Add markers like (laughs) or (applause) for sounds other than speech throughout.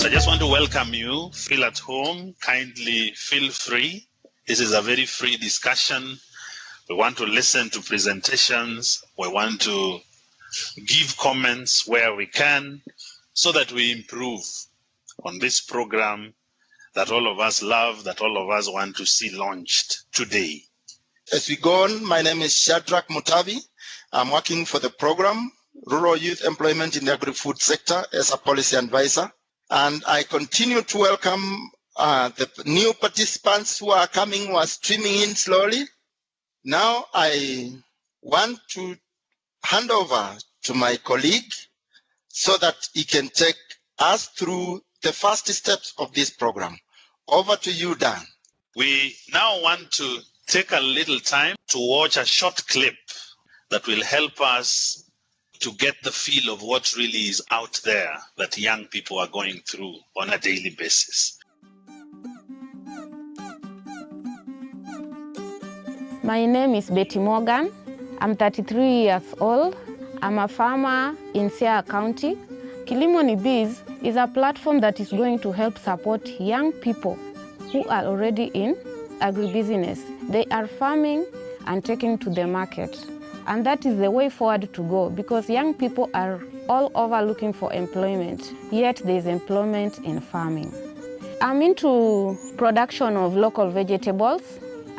So I just want to welcome you. Feel at home. Kindly feel free. This is a very free discussion. We want to listen to presentations. We want to give comments where we can so that we improve on this program that all of us love, that all of us want to see launched today. As we go on, my name is Shadrach Mutavi. I'm working for the program Rural Youth Employment in the Agri-Food Sector as a policy advisor. And I continue to welcome uh, the new participants who are coming, who are streaming in slowly. Now I want to hand over to my colleague so that he can take us through the first steps of this program. Over to you, Dan. We now want to take a little time to watch a short clip that will help us to get the feel of what really is out there that young people are going through on a daily basis. My name is Betty Morgan. I'm 33 years old. I'm a farmer in Siaya County. Kilimo ni Biz is a platform that is going to help support young people who are already in agribusiness. They are farming and taking to the market. And that is the way forward to go because young people are all over looking for employment, yet there's employment in farming. I'm into production of local vegetables.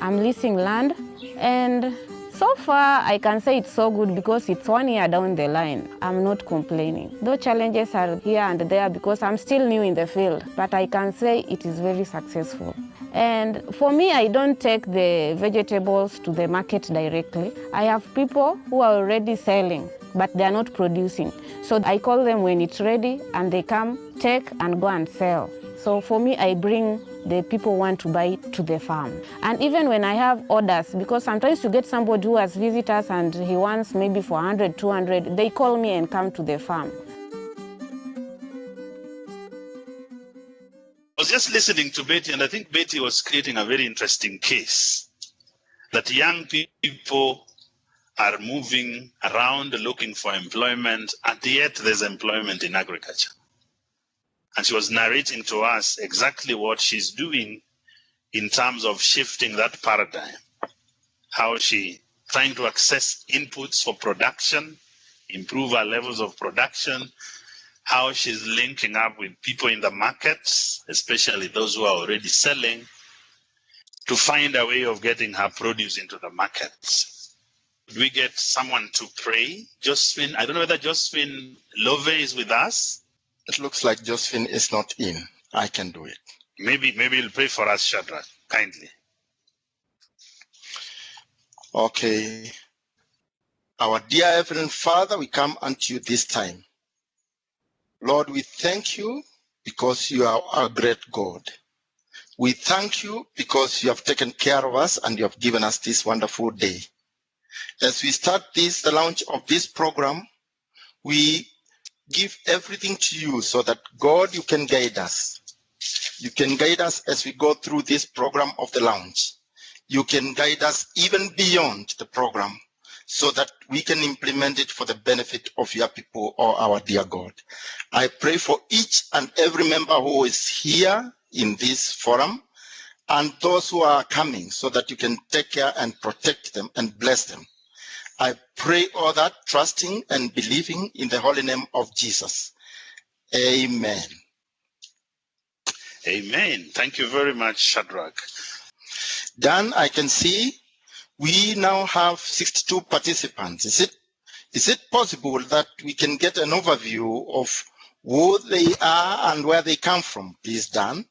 I'm leasing land and so far I can say it's so good because it's one year down the line. I'm not complaining. Though challenges are here and there because I'm still new in the field, but I can say it is very successful. And for me, I don't take the vegetables to the market directly. I have people who are already selling, but they are not producing. So I call them when it's ready and they come, take and go and sell. So for me, I bring the people want to buy to the farm. And even when I have orders, because sometimes you get somebody who has visitors and he wants maybe for 100, 200, they call me and come to the farm. I was just listening to Betty, and I think Betty was creating a very interesting case that young people are moving around looking for employment, and yet there's employment in agriculture. And she was narrating to us exactly what she's doing in terms of shifting that paradigm, how she trying to access inputs for production, improve our levels of production, how she's linking up with people in the markets, especially those who are already selling, to find a way of getting her produce into the markets. We get someone to pray? Josephine, I don't know whether Josephine Love is with us. It looks like Josephine is not in. I can do it. Maybe, maybe you'll pray for us, Shadrach, kindly. Okay. Our dear Heavenly Father, we come unto you this time. Lord, we thank you because you are our great God. We thank you because you have taken care of us and you have given us this wonderful day. As we start this, the launch of this program, we give everything to you so that God, you can guide us. You can guide us as we go through this program of the launch. You can guide us even beyond the program so that we can implement it for the benefit of your people or our dear God. I pray for each and every member who is here in this forum and those who are coming so that you can take care and protect them and bless them. I pray all that trusting and believing in the holy name of Jesus. Amen. Amen. Thank you very much, Shadrach. Dan, I can see we now have 62 participants. Is it, is it possible that we can get an overview of who they are and where they come from, please, Dan?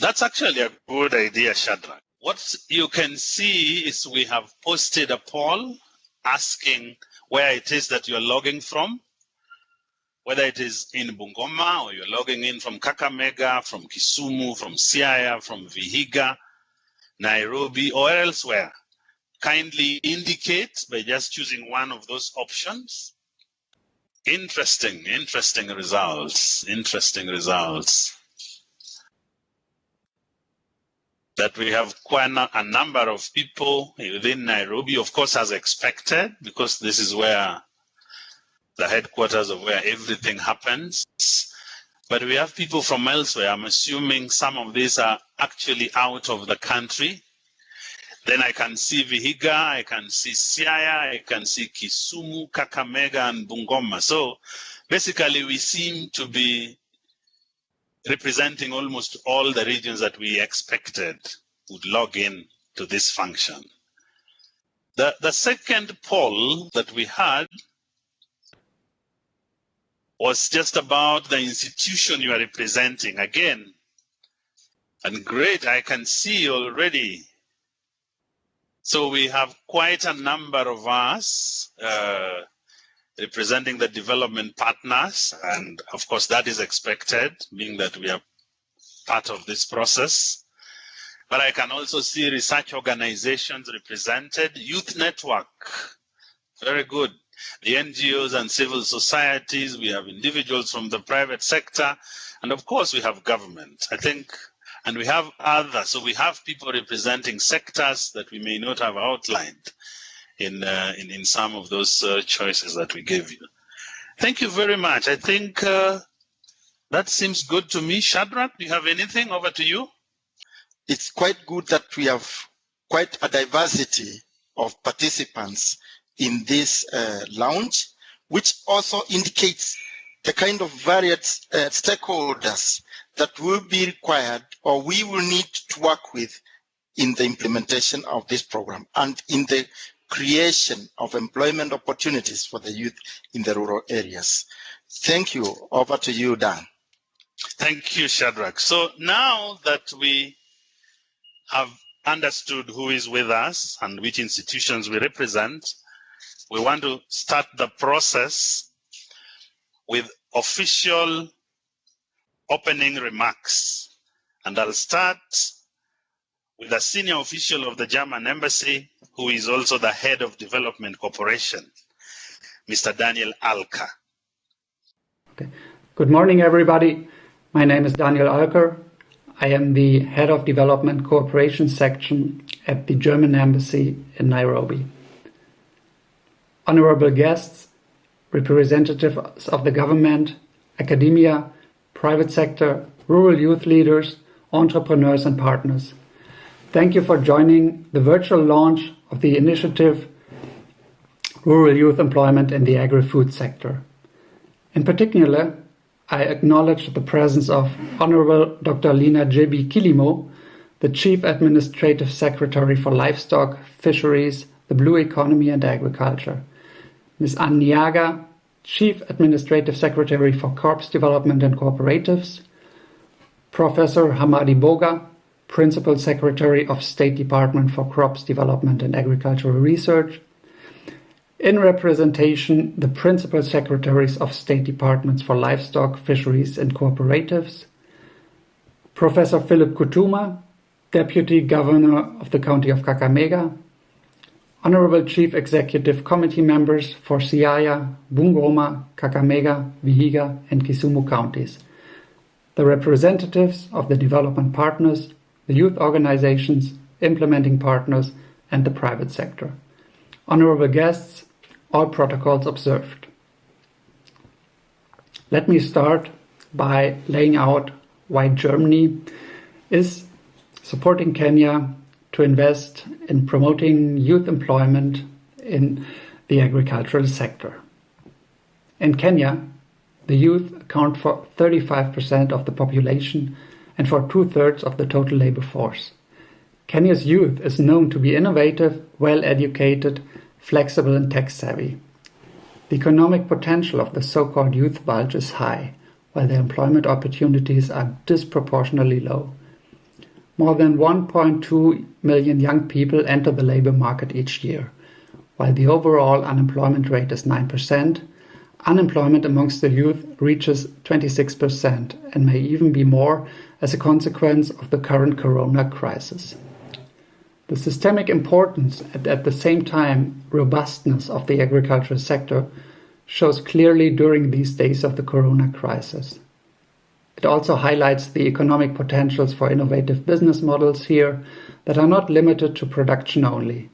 That's actually a good idea, Shadrach. What you can see is we have posted a poll asking where it is that you're logging from, whether it is in Bungoma or you're logging in from Kakamega, from Kisumu, from Siaya, from Vihiga, Nairobi, or elsewhere. Kindly indicate by just choosing one of those options. Interesting, interesting results, interesting results. That we have quite a number of people within Nairobi, of course, as expected, because this is where the headquarters of where everything happens. but we have people from elsewhere. I'm assuming some of these are actually out of the country. Then I can see Vihiga, I can see Siaya, I can see Kisumu, Kakamega, and Bungoma. So basically, we seem to be representing almost all the regions that we expected would log in to this function. The, the second poll that we had was just about the institution you are representing. Again, and great, I can see already. So we have quite a number of us uh, representing the development partners. And of course, that is expected, being that we are part of this process. But I can also see research organizations represented, youth network, very good. The NGOs and civil societies, we have individuals from the private sector, and of course we have government. I think, and we have others. So we have people representing sectors that we may not have outlined in uh, in, in some of those uh, choices that we gave you. Thank you very much. I think uh, that seems good to me. Shadrach, do you have anything? Over to you. It's quite good that we have quite a diversity of participants in this uh, launch, which also indicates the kind of varied uh, stakeholders that will be required or we will need to work with in the implementation of this program and in the creation of employment opportunities for the youth in the rural areas. Thank you. Over to you, Dan. Thank you, Shadrach. So now that we have understood who is with us and which institutions we represent, we want to start the process with official opening remarks. And I'll start with a senior official of the German embassy, who is also the head of development cooperation, Mr. Daniel Alker. Okay. Good morning, everybody. My name is Daniel Alker. I am the head of development cooperation section at the German embassy in Nairobi. Honorable guests, representatives of the government, academia, private sector, rural youth leaders, entrepreneurs and partners. Thank you for joining the virtual launch of the initiative Rural Youth Employment in the Agri-Food Sector. In particular, I acknowledge the presence of Honorable Dr. Lina Jebi Kilimo, the Chief Administrative Secretary for Livestock, Fisheries, the Blue Economy and Agriculture, Ms. Ann Nyaga, Chief Administrative Secretary for Crops Development and Cooperatives, Professor Hamadi Boga, Principal Secretary of State Department for Crops Development and Agricultural Research. In representation, the Principal Secretaries of State Departments for Livestock, Fisheries and Cooperatives. Professor Philip Kutima, Deputy Governor of the County of Kakamega. Honorable Chief Executive Committee members for Siaya, Bungoma, Kakamega, Vihiga and Kisumu counties. The representatives of the development partners the youth organizations, implementing partners, and the private sector. Honorable guests, all protocols observed. Let me start by laying out why Germany is supporting Kenya to invest in promoting youth employment in the agricultural sector. In Kenya, the youth account for 35% of the population and for two-thirds of the total labor force. Kenya's youth is known to be innovative, well-educated, flexible and tech-savvy. The economic potential of the so-called youth bulge is high, while the employment opportunities are disproportionately low. More than 1.2 million young people enter the labor market each year. While the overall unemployment rate is 9%, unemployment amongst the youth reaches 26% and may even be more as a consequence of the current corona crisis. The systemic importance and at the same time robustness of the agricultural sector shows clearly during these days of the corona crisis. It also highlights the economic potentials for innovative business models here that are not limited to production only.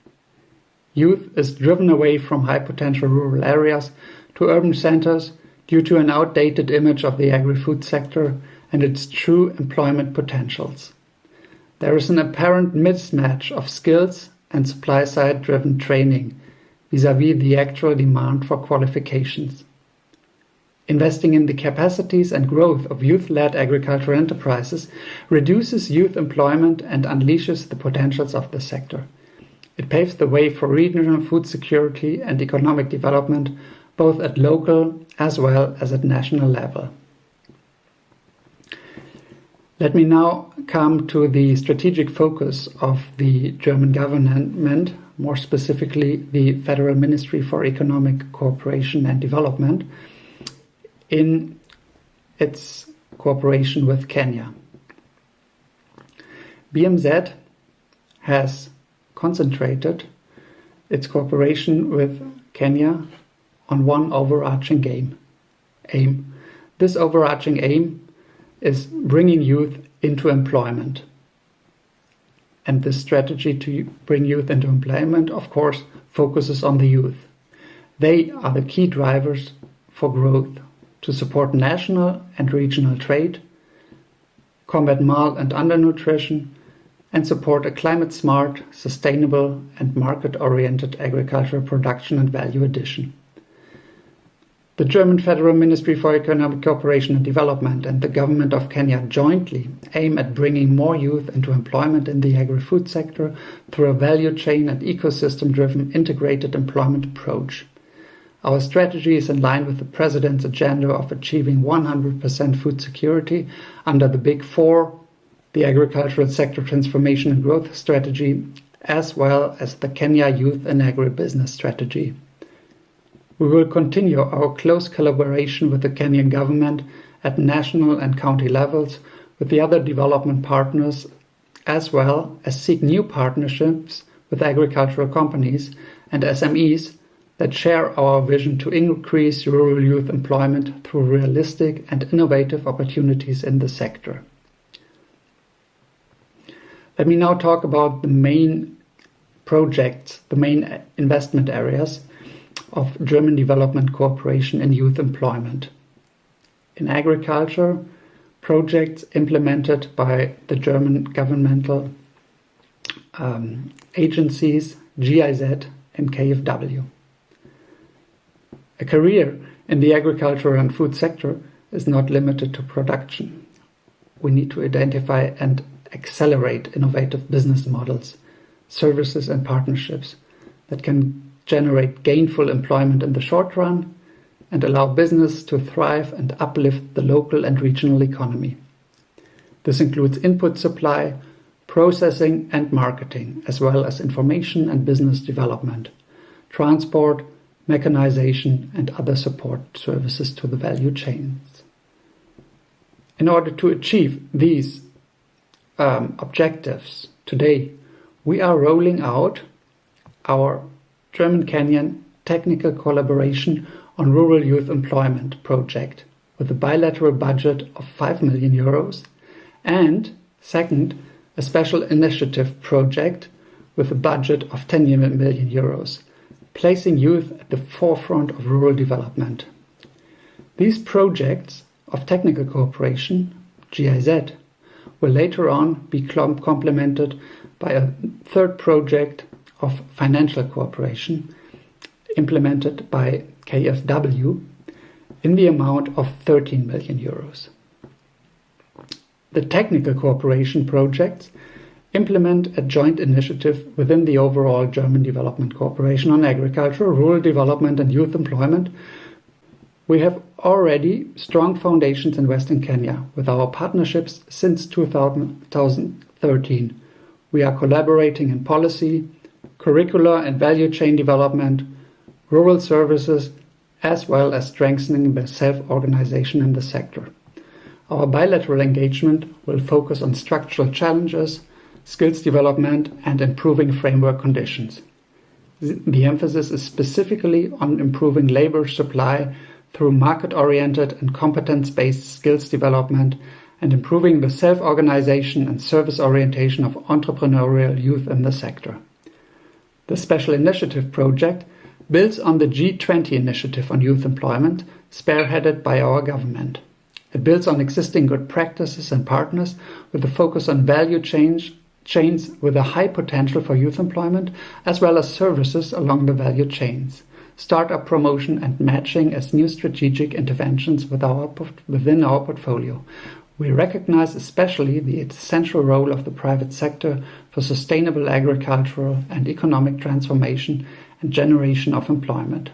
Youth is driven away from high potential rural areas to urban centers due to an outdated image of the agri-food sector and its true employment potentials. There is an apparent mismatch of skills and supply-side driven training vis-à-vis -vis the actual demand for qualifications. Investing in the capacities and growth of youth-led agricultural enterprises reduces youth employment and unleashes the potentials of the sector. It paves the way for regional food security and economic development both at local as well as at national level. Let me now come to the strategic focus of the German government, more specifically the Federal Ministry for Economic Cooperation and Development, in its cooperation with Kenya. BMZ has concentrated its cooperation with Kenya on one overarching game, aim. This overarching aim is bringing youth into employment. And this strategy to bring youth into employment, of course, focuses on the youth. They are the key drivers for growth to support national and regional trade, combat mal and undernutrition, and support a climate smart, sustainable, and market oriented agricultural production and value addition. The German Federal Ministry for Economic Cooperation and Development and the Government of Kenya jointly aim at bringing more youth into employment in the agri food sector through a value chain and ecosystem driven integrated employment approach. Our strategy is in line with the President's agenda of achieving 100% food security under the Big Four, the Agricultural Sector Transformation and Growth Strategy, as well as the Kenya Youth and Agribusiness Strategy. We will continue our close collaboration with the Kenyan government at national and county levels with the other development partners, as well as seek new partnerships with agricultural companies and SMEs that share our vision to increase rural youth employment through realistic and innovative opportunities in the sector. Let me now talk about the main projects, the main investment areas of German development cooperation in youth employment. In agriculture, projects implemented by the German governmental um, agencies GIZ and KfW. A career in the agriculture and food sector is not limited to production. We need to identify and accelerate innovative business models, services, and partnerships that can generate gainful employment in the short run and allow business to thrive and uplift the local and regional economy. This includes input supply, processing, and marketing, as well as information and business development, transport, mechanization, and other support services to the value chains. In order to achieve these um, objectives today, we are rolling out our German Kenyan technical collaboration on rural youth employment project with a bilateral budget of 5 million euros and second a special initiative project with a budget of 10 million euros placing youth at the forefront of rural development. These projects of technical cooperation, GIZ, will later on be complemented by a third project of financial cooperation implemented by KfW in the amount of 13 million euros. The technical cooperation projects implement a joint initiative within the overall German Development Cooperation on Agriculture, Rural Development and Youth Employment. We have already strong foundations in Western Kenya with our partnerships since 2013. We are collaborating in policy, curricular and value chain development, rural services, as well as strengthening the self-organization in the sector. Our bilateral engagement will focus on structural challenges, skills development, and improving framework conditions. The emphasis is specifically on improving labor supply through market-oriented and competence-based skills development and improving the self-organization and service orientation of entrepreneurial youth in the sector. The Special Initiative Project builds on the G20 initiative on youth employment, spearheaded by our government. It builds on existing good practices and partners with a focus on value change, chains with a high potential for youth employment, as well as services along the value chains, startup promotion and matching as new strategic interventions with our, within our portfolio. We recognize especially the essential role of the private sector for sustainable agricultural and economic transformation and generation of employment.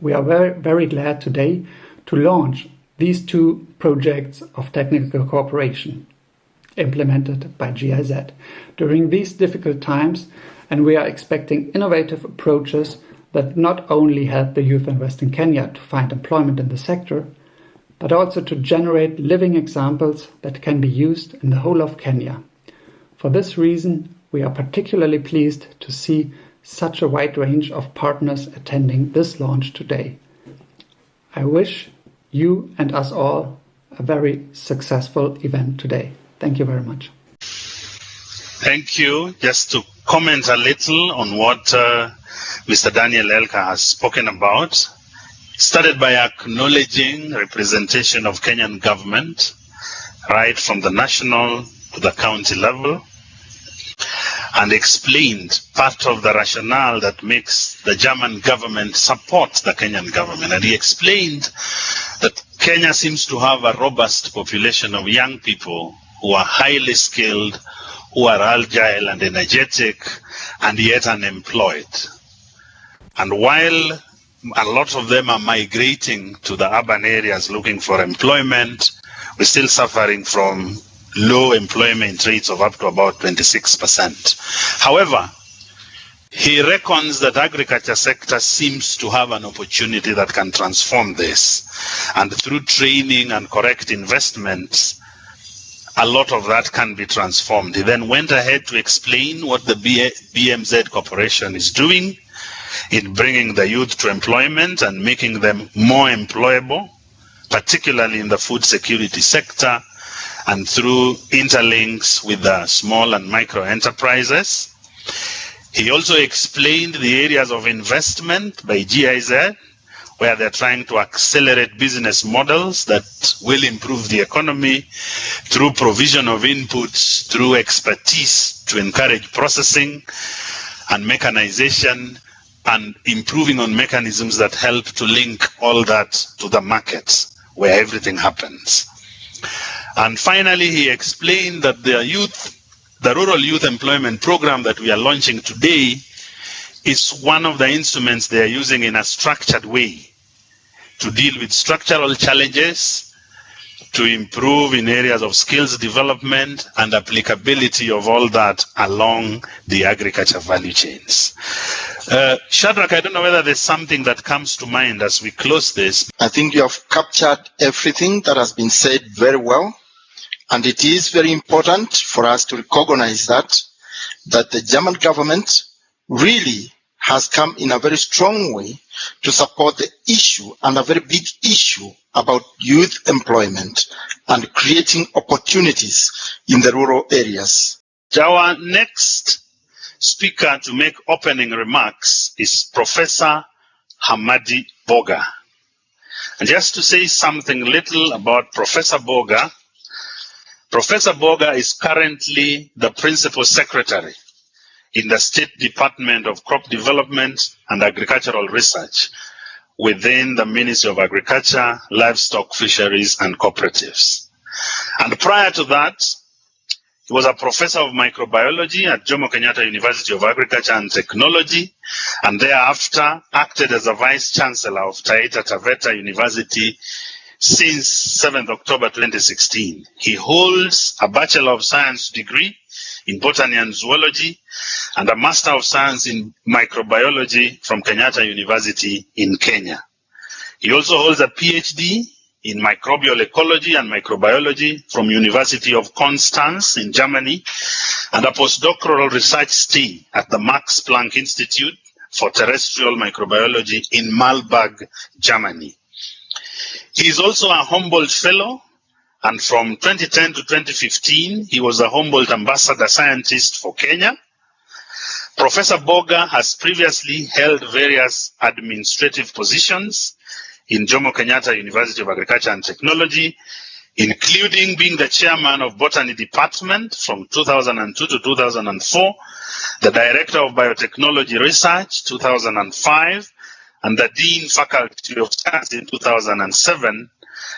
We are very, very glad today to launch these two projects of technical cooperation implemented by GIZ during these difficult times, and we are expecting innovative approaches that not only help the youth in Western Kenya to find employment in the sector, but also to generate living examples that can be used in the whole of Kenya. For this reason, we are particularly pleased to see such a wide range of partners attending this launch today. I wish you and us all a very successful event today. Thank you very much. Thank you. Just to comment a little on what uh, Mr. Daniel Alker has spoken about. Started by acknowledging representation of Kenyan government, right from the national to the county level, and explained part of the rationale that makes the German government support the Kenyan government. And he explained that Kenya seems to have a robust population of young people who are highly skilled, who are agile and energetic, and yet unemployed. And while a lot of them are migrating to the urban areas looking for employment, we're still suffering from low employment rates of up to about 26%. However, he reckons that agriculture sector seems to have an opportunity that can transform this. And through training and correct investments, a lot of that can be transformed. He then went ahead to explain what the BMZ Corporation is doing in bringing the youth to employment and making them more employable, particularly in the food security sector and through interlinks with the small and micro enterprises. He also explained the areas of investment by GIZ, where they're trying to accelerate business models that will improve the economy through provision of inputs, through expertise to encourage processing and mechanization and improving on mechanisms that help to link all that to the markets where everything happens. And finally, he explained that the youth, the rural youth employment program that we are launching today is one of the instruments they are using in a structured way to deal with structural challenges, to improve in areas of skills development and applicability of all that along the agriculture value chains. Uh, Shadrach, I don't know whether there's something that comes to mind as we close this. I think you have captured everything that has been said very well. And it is very important for us to recognize that, that the German government really has come in a very strong way to support the issue and a very big issue about youth employment and creating opportunities in the rural areas. Our next speaker to make opening remarks is Professor Hamadi Boga. And just to say something little about Professor Boga, Professor Boga is currently the principal secretary in the State Department of Crop Development and Agricultural Research within the Ministry of Agriculture, Livestock, Fisheries and Cooperatives. And prior to that, he was a professor of microbiology at Jomo Kenyatta University of Agriculture and Technology, and thereafter acted as a vice chancellor of Taita Taveta University since 7th October 2016. He holds a Bachelor of Science degree in botany and zoology and a Master of Science in microbiology from Kenyatta University in Kenya. He also holds a PhD in microbial ecology and microbiology from University of Konstanz in Germany and a postdoctoral research stay at the Max Planck Institute for Terrestrial Microbiology in Marburg, Germany. He is also a Humboldt Fellow and from 2010 to 2015, he was a Humboldt Ambassador Scientist for Kenya. Professor Boga has previously held various administrative positions in Jomo Kenyatta University of Agriculture and Technology, including being the chairman of Botany Department from 2002 to 2004, the director of Biotechnology Research 2005, and the Dean Faculty of Science in 2007,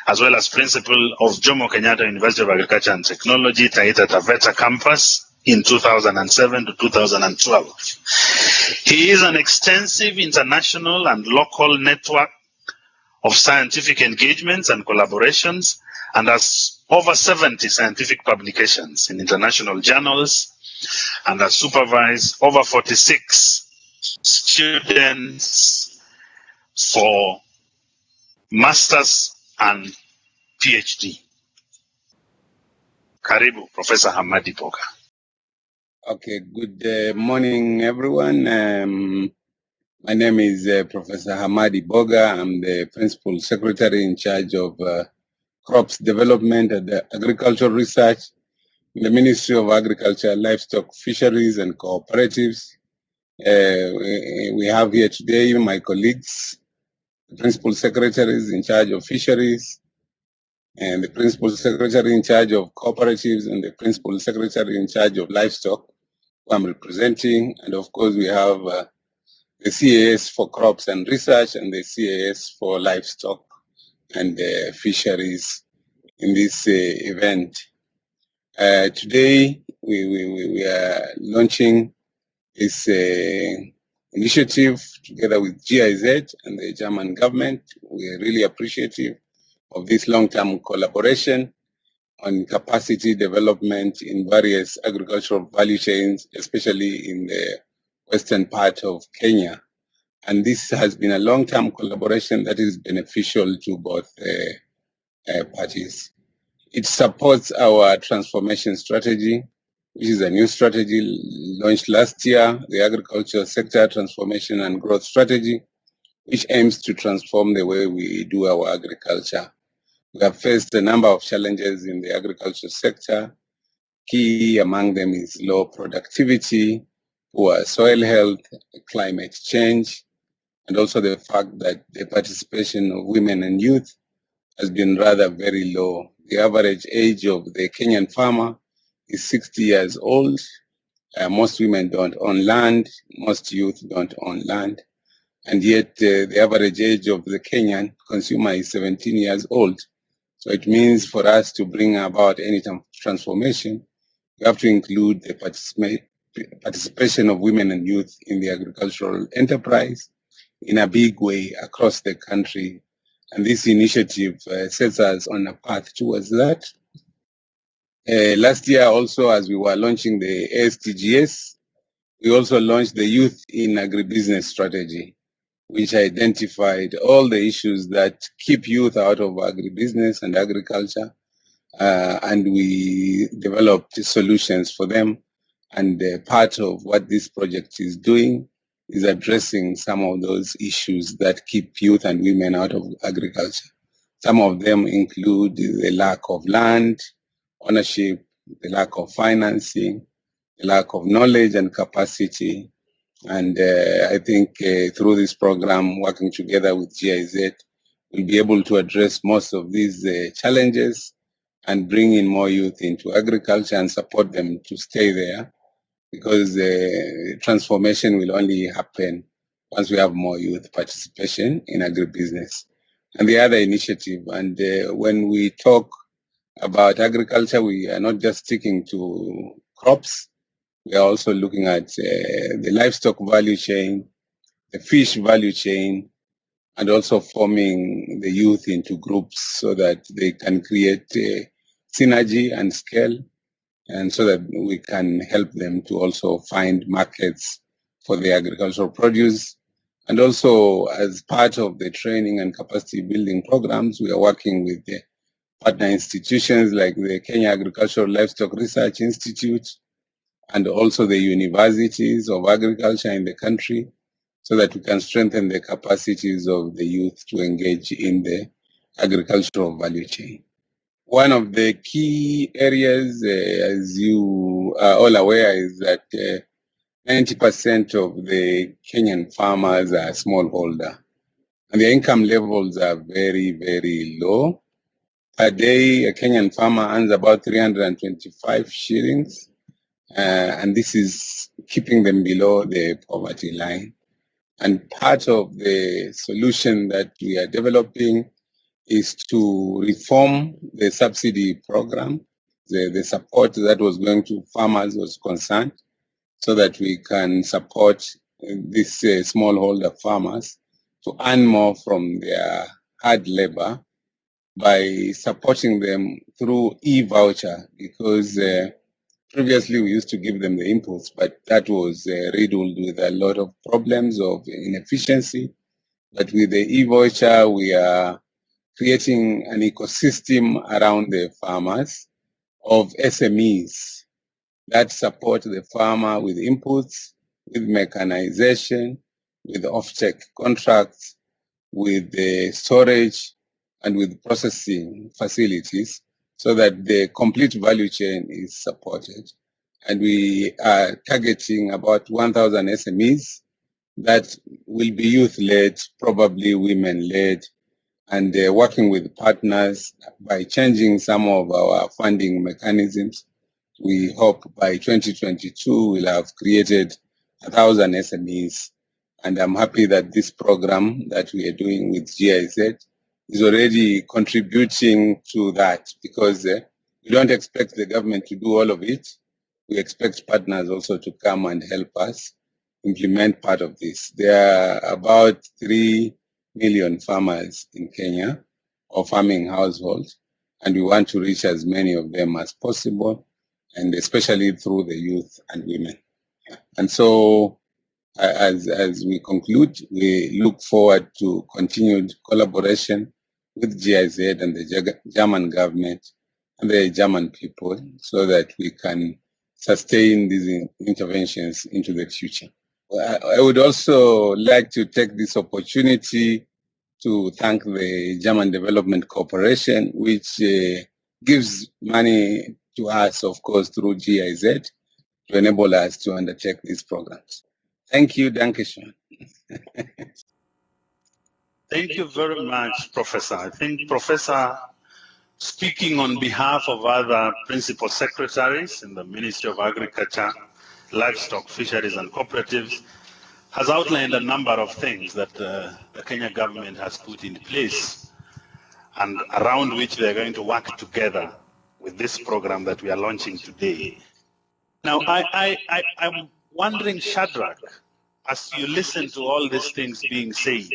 as well as principal of Jomo Kenyatta University of Agriculture and Technology, Taita Taveta campus in 2007 to 2012. He is an extensive international and local network of scientific engagements and collaborations and has over 70 scientific publications in international journals and has supervised over 46 students for masters and PhD. Karibu, Professor Hamadi Boga. Okay, good uh, morning, everyone. Um, my name is uh, Professor Hamadi Boga. I'm the Principal Secretary in charge of uh, Crops Development and Agricultural Research in the Ministry of Agriculture, Livestock, Fisheries and Cooperatives. Uh, we, we have here today my colleagues, the Principal Secretaries in charge of Fisheries, and the Principal Secretary in charge of Cooperatives, and the Principal Secretary in charge of Livestock. I'm representing, and of course we have uh, the CAS for crops and research and the CAS for livestock and uh, fisheries in this uh, event. Uh, today we, we, we are launching this uh, initiative together with GIZ and the German government. We are really appreciative of this long-term collaboration on capacity development in various agricultural value chains, especially in the western part of Kenya. And this has been a long-term collaboration that is beneficial to both uh, uh, parties. It supports our transformation strategy, which is a new strategy launched last year, the agriculture sector transformation and growth strategy, which aims to transform the way we do our agriculture. We have faced a number of challenges in the agriculture sector. Key among them is low productivity, poor soil health, climate change, and also the fact that the participation of women and youth has been rather very low. The average age of the Kenyan farmer is 60 years old. Uh, most women don't own land, most youth don't own land, and yet uh, the average age of the Kenyan consumer is 17 years old. So it means for us to bring about any transformation, we have to include the participation of women and youth in the agricultural enterprise in a big way across the country. And this initiative uh, sets us on a path towards that. Uh, last year also, as we were launching the ASTGS, we also launched the Youth in Agribusiness Strategy which identified all the issues that keep youth out of agribusiness and agriculture. Uh, and we developed solutions for them. And uh, part of what this project is doing is addressing some of those issues that keep youth and women out of agriculture. Some of them include the lack of land, ownership, the lack of financing, the lack of knowledge and capacity, and uh, I think uh, through this program, working together with GIZ, we'll be able to address most of these uh, challenges and bring in more youth into agriculture and support them to stay there because the transformation will only happen once we have more youth participation in agribusiness. And the other initiative, and uh, when we talk about agriculture, we are not just sticking to crops, we are also looking at uh, the livestock value chain, the fish value chain, and also forming the youth into groups so that they can create uh, synergy and scale, and so that we can help them to also find markets for the agricultural produce. And also, as part of the training and capacity building programs, we are working with the partner institutions like the Kenya Agricultural Livestock Research Institute, and also the universities of agriculture in the country so that we can strengthen the capacities of the youth to engage in the agricultural value chain. One of the key areas, uh, as you are all aware, is that uh, 90% of the Kenyan farmers are smallholder. And the income levels are very, very low. Per day, a Kenyan farmer earns about 325 shillings. Uh, and this is keeping them below the poverty line. And part of the solution that we are developing is to reform the subsidy program. The, the support that was going to farmers was concerned so that we can support these uh, smallholder farmers to earn more from their hard labor by supporting them through e-voucher because uh, previously we used to give them the inputs, but that was uh, riddled with a lot of problems of inefficiency. But with the e-voucher, we are creating an ecosystem around the farmers of SMEs that support the farmer with inputs, with mechanization, with off-take contracts, with the storage, and with processing facilities so that the complete value chain is supported. And we are targeting about 1,000 SMEs that will be youth-led, probably women-led, and uh, working with partners by changing some of our funding mechanisms. We hope by 2022 we'll have created thousand SMEs. And I'm happy that this program that we are doing with GIZ is already contributing to that because uh, we don't expect the government to do all of it. We expect partners also to come and help us implement part of this. There are about 3 million farmers in Kenya or farming households, and we want to reach as many of them as possible, and especially through the youth and women. And so as, as we conclude, we look forward to continued collaboration with GIZ and the German government and the German people so that we can sustain these interventions into the future. I would also like to take this opportunity to thank the German Development Corporation, which uh, gives money to us, of course, through GIZ to enable us to undertake these programs. Thank you, Dankeschön. (laughs) Thank you very much, Professor. I think Professor, speaking on behalf of other principal secretaries in the Ministry of Agriculture, Livestock, Fisheries and Cooperatives, has outlined a number of things that uh, the Kenya government has put in place and around which they're going to work together with this program that we are launching today. Now, I, I, I, I'm wondering, Shadrach, as you listen to all these things being said,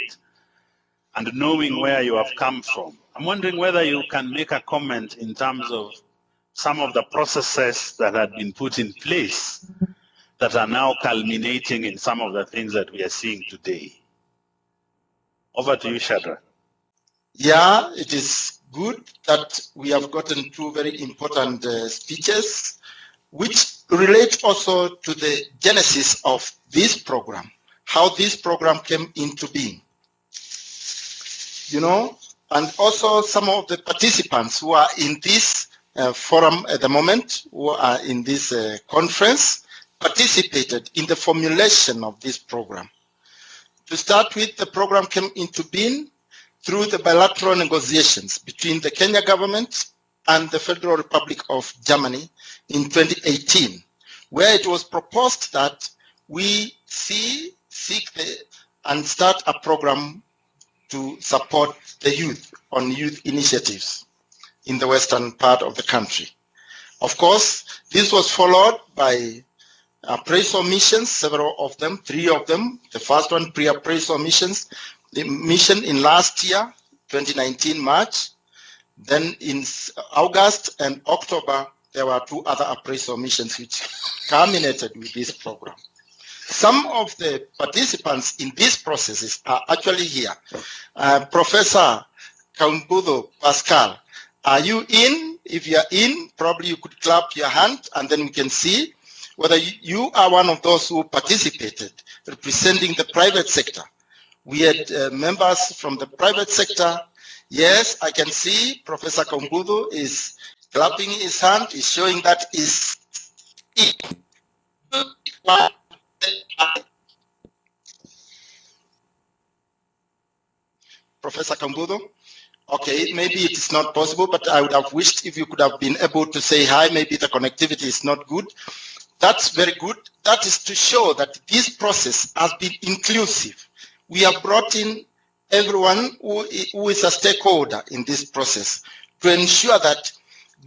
and knowing where you have come from. I'm wondering whether you can make a comment in terms of some of the processes that had been put in place that are now culminating in some of the things that we are seeing today. Over to you, Shadra. Yeah, it is good that we have gotten two very important uh, speeches, which relate also to the genesis of this program, how this program came into being you know, and also some of the participants who are in this uh, forum at the moment, who are in this uh, conference, participated in the formulation of this program. To start with, the program came into being through the bilateral negotiations between the Kenya government and the Federal Republic of Germany in 2018, where it was proposed that we see, seek the, and start a program to support the youth on youth initiatives in the western part of the country. Of course, this was followed by appraisal missions, several of them, three of them. The first one, pre-appraisal missions, the mission in last year, 2019 March. Then in August and October, there were two other appraisal missions which (laughs) culminated with this program. Some of the participants in these processes are actually here. Uh, Professor Kaumbutho Pascal, are you in? If you are in, probably you could clap your hand and then we can see whether you are one of those who participated representing the private sector. We had uh, members from the private sector. Yes, I can see Professor Kaumbutho is clapping his hand, is showing that is Professor Kaumbutho? Okay, maybe it is not possible, but I would have wished if you could have been able to say hi, maybe the connectivity is not good. That's very good. That is to show that this process has been inclusive. We have brought in everyone who, who is a stakeholder in this process to ensure that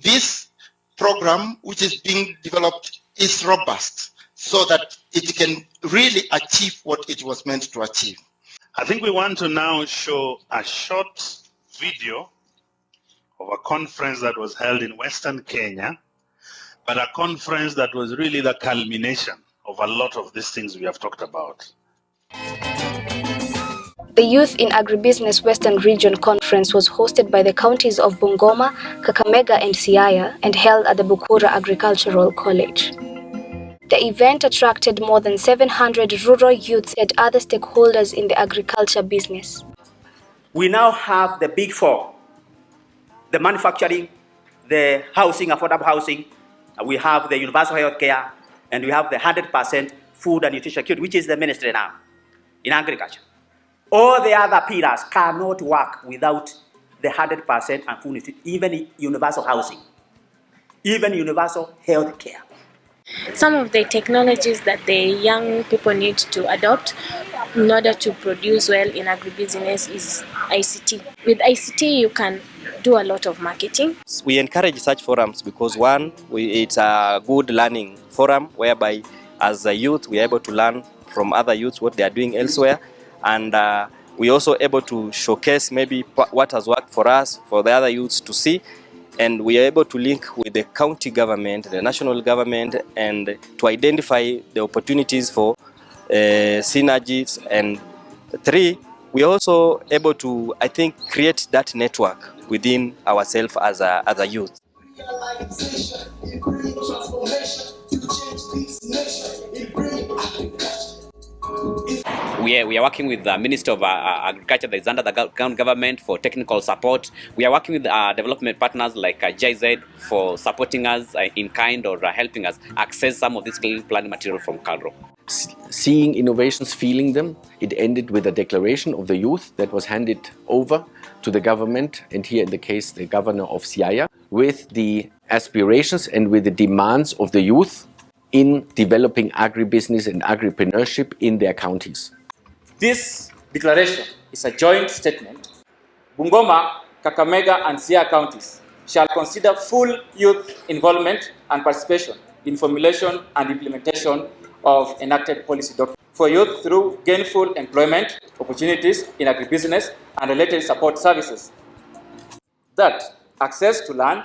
this program, which is being developed, is robust so that it can really achieve what it was meant to achieve. I think we want to now show a short video of a conference that was held in Western Kenya, but a conference that was really the culmination of a lot of these things we have talked about. The Youth in Agribusiness Western Region Conference was hosted by the counties of Bungoma, Kakamega and Siaya and held at the Bukura Agricultural College. The event attracted more than 700 rural youths and other stakeholders in the agriculture business. We now have the big four, the manufacturing, the housing, affordable housing, uh, we have the universal health care, and we have the 100% food and nutrition security, which is the ministry now in agriculture. All the other pillars cannot work without the 100% and food even universal housing, even universal health care. Some of the technologies that the young people need to adopt in order to produce well in agribusiness is ICT. With ICT, you can do a lot of marketing. We encourage such forums because one, we, it's a good learning forum whereby as a youth we are able to learn from other youths what they are doing elsewhere and uh, we also able to showcase maybe what has worked for us for the other youths to see and we are able to link with the county government, the national government, and to identify the opportunities for uh, synergies. And three, we are also able to, I think, create that network within ourselves as a, as a youth. We are, we are working with the Minister of uh, uh, Agriculture that is under the government for technical support. We are working with uh, development partners like uh, for supporting us uh, in kind or uh, helping us access some of this clean planning material from KALRO. Seeing innovations, feeling them, it ended with a declaration of the youth that was handed over to the government, and here in the case the governor of Siaya, with the aspirations and with the demands of the youth in developing agribusiness and agripreneurship in their counties. This declaration is a joint statement. Bungoma, Kakamega and Siaya counties shall consider full youth involvement and participation in formulation and implementation of enacted policy documents for youth through gainful employment opportunities in agribusiness and related support services. That access to land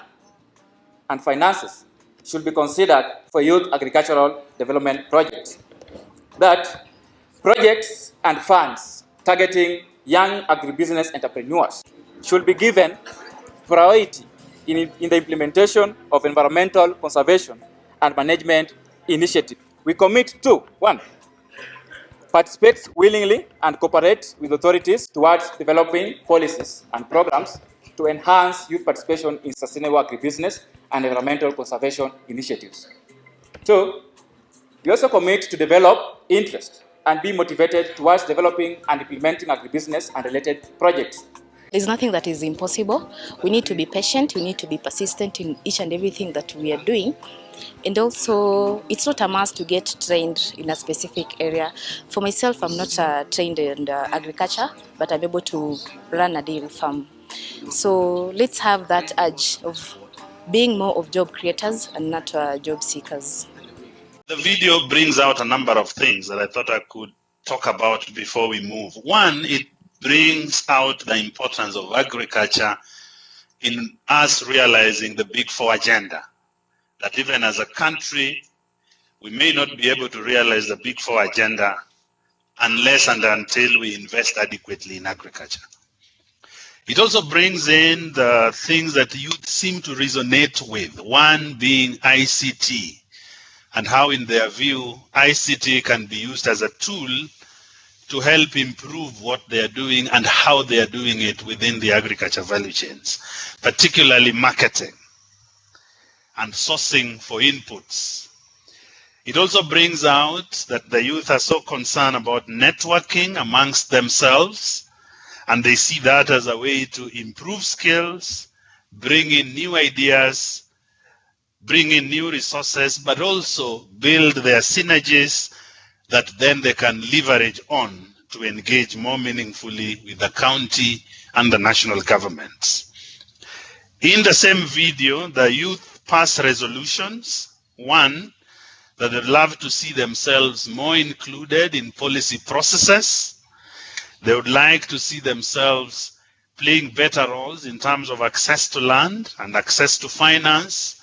and finances should be considered for youth agricultural development projects. That projects and funds targeting young agribusiness entrepreneurs should be given priority in, in the implementation of environmental conservation and management initiative. We commit to, one, participate willingly and cooperate with authorities towards developing policies and programs to enhance youth participation in sustainable agribusiness and environmental conservation initiatives. Two, we also commit to develop interest and be motivated towards developing and implementing agribusiness and related projects. There's nothing that is impossible. We need to be patient, we need to be persistent in each and everything that we are doing. And also, it's not a must to get trained in a specific area. For myself, I'm not uh, trained in uh, agriculture, but I'm able to run a dairy farm. So let's have that urge of being more of job creators and not uh, job seekers. The video brings out a number of things that I thought I could talk about before we move. One, it brings out the importance of agriculture in us realizing the Big Four agenda. That even as a country, we may not be able to realize the Big Four agenda unless and until we invest adequately in agriculture. It also brings in the things that youth seem to resonate with, one being ICT, and how, in their view, ICT can be used as a tool to help improve what they are doing and how they are doing it within the agriculture value chains, particularly marketing and sourcing for inputs. It also brings out that the youth are so concerned about networking amongst themselves And they see that as a way to improve skills, bring in new ideas, bring in new resources, but also build their synergies that then they can leverage on to engage more meaningfully with the county and the national governments. In the same video, the youth passed resolutions. One, that they'd love to see themselves more included in policy processes. They would like to see themselves playing better roles in terms of access to land and access to finance.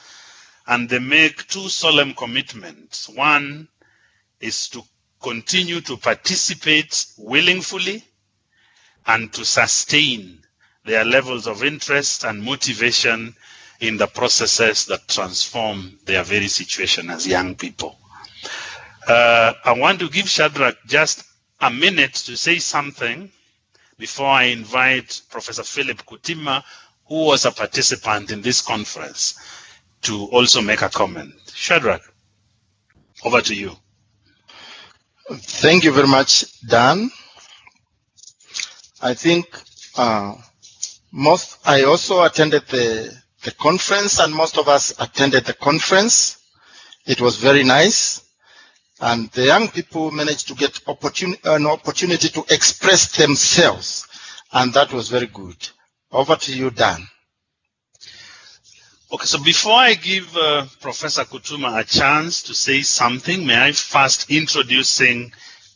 And they make two solemn commitments. One is to continue to participate willingly and to sustain their levels of interest and motivation in the processes that transform their very situation as young people. Uh, I want to give Shadrach just a minute to say something before I invite Professor Philip Kutima, who was a participant in this conference, to also make a comment. Shadrach, over to you. Thank you very much, Dan. I think uh, most, I also attended the, the conference and most of us attended the conference. It was very nice. And the young people managed to get opportun an opportunity to express themselves. And that was very good. Over to you, Dan. Okay, so before I give uh, Professor Kutima a chance to say something, may I first introducing,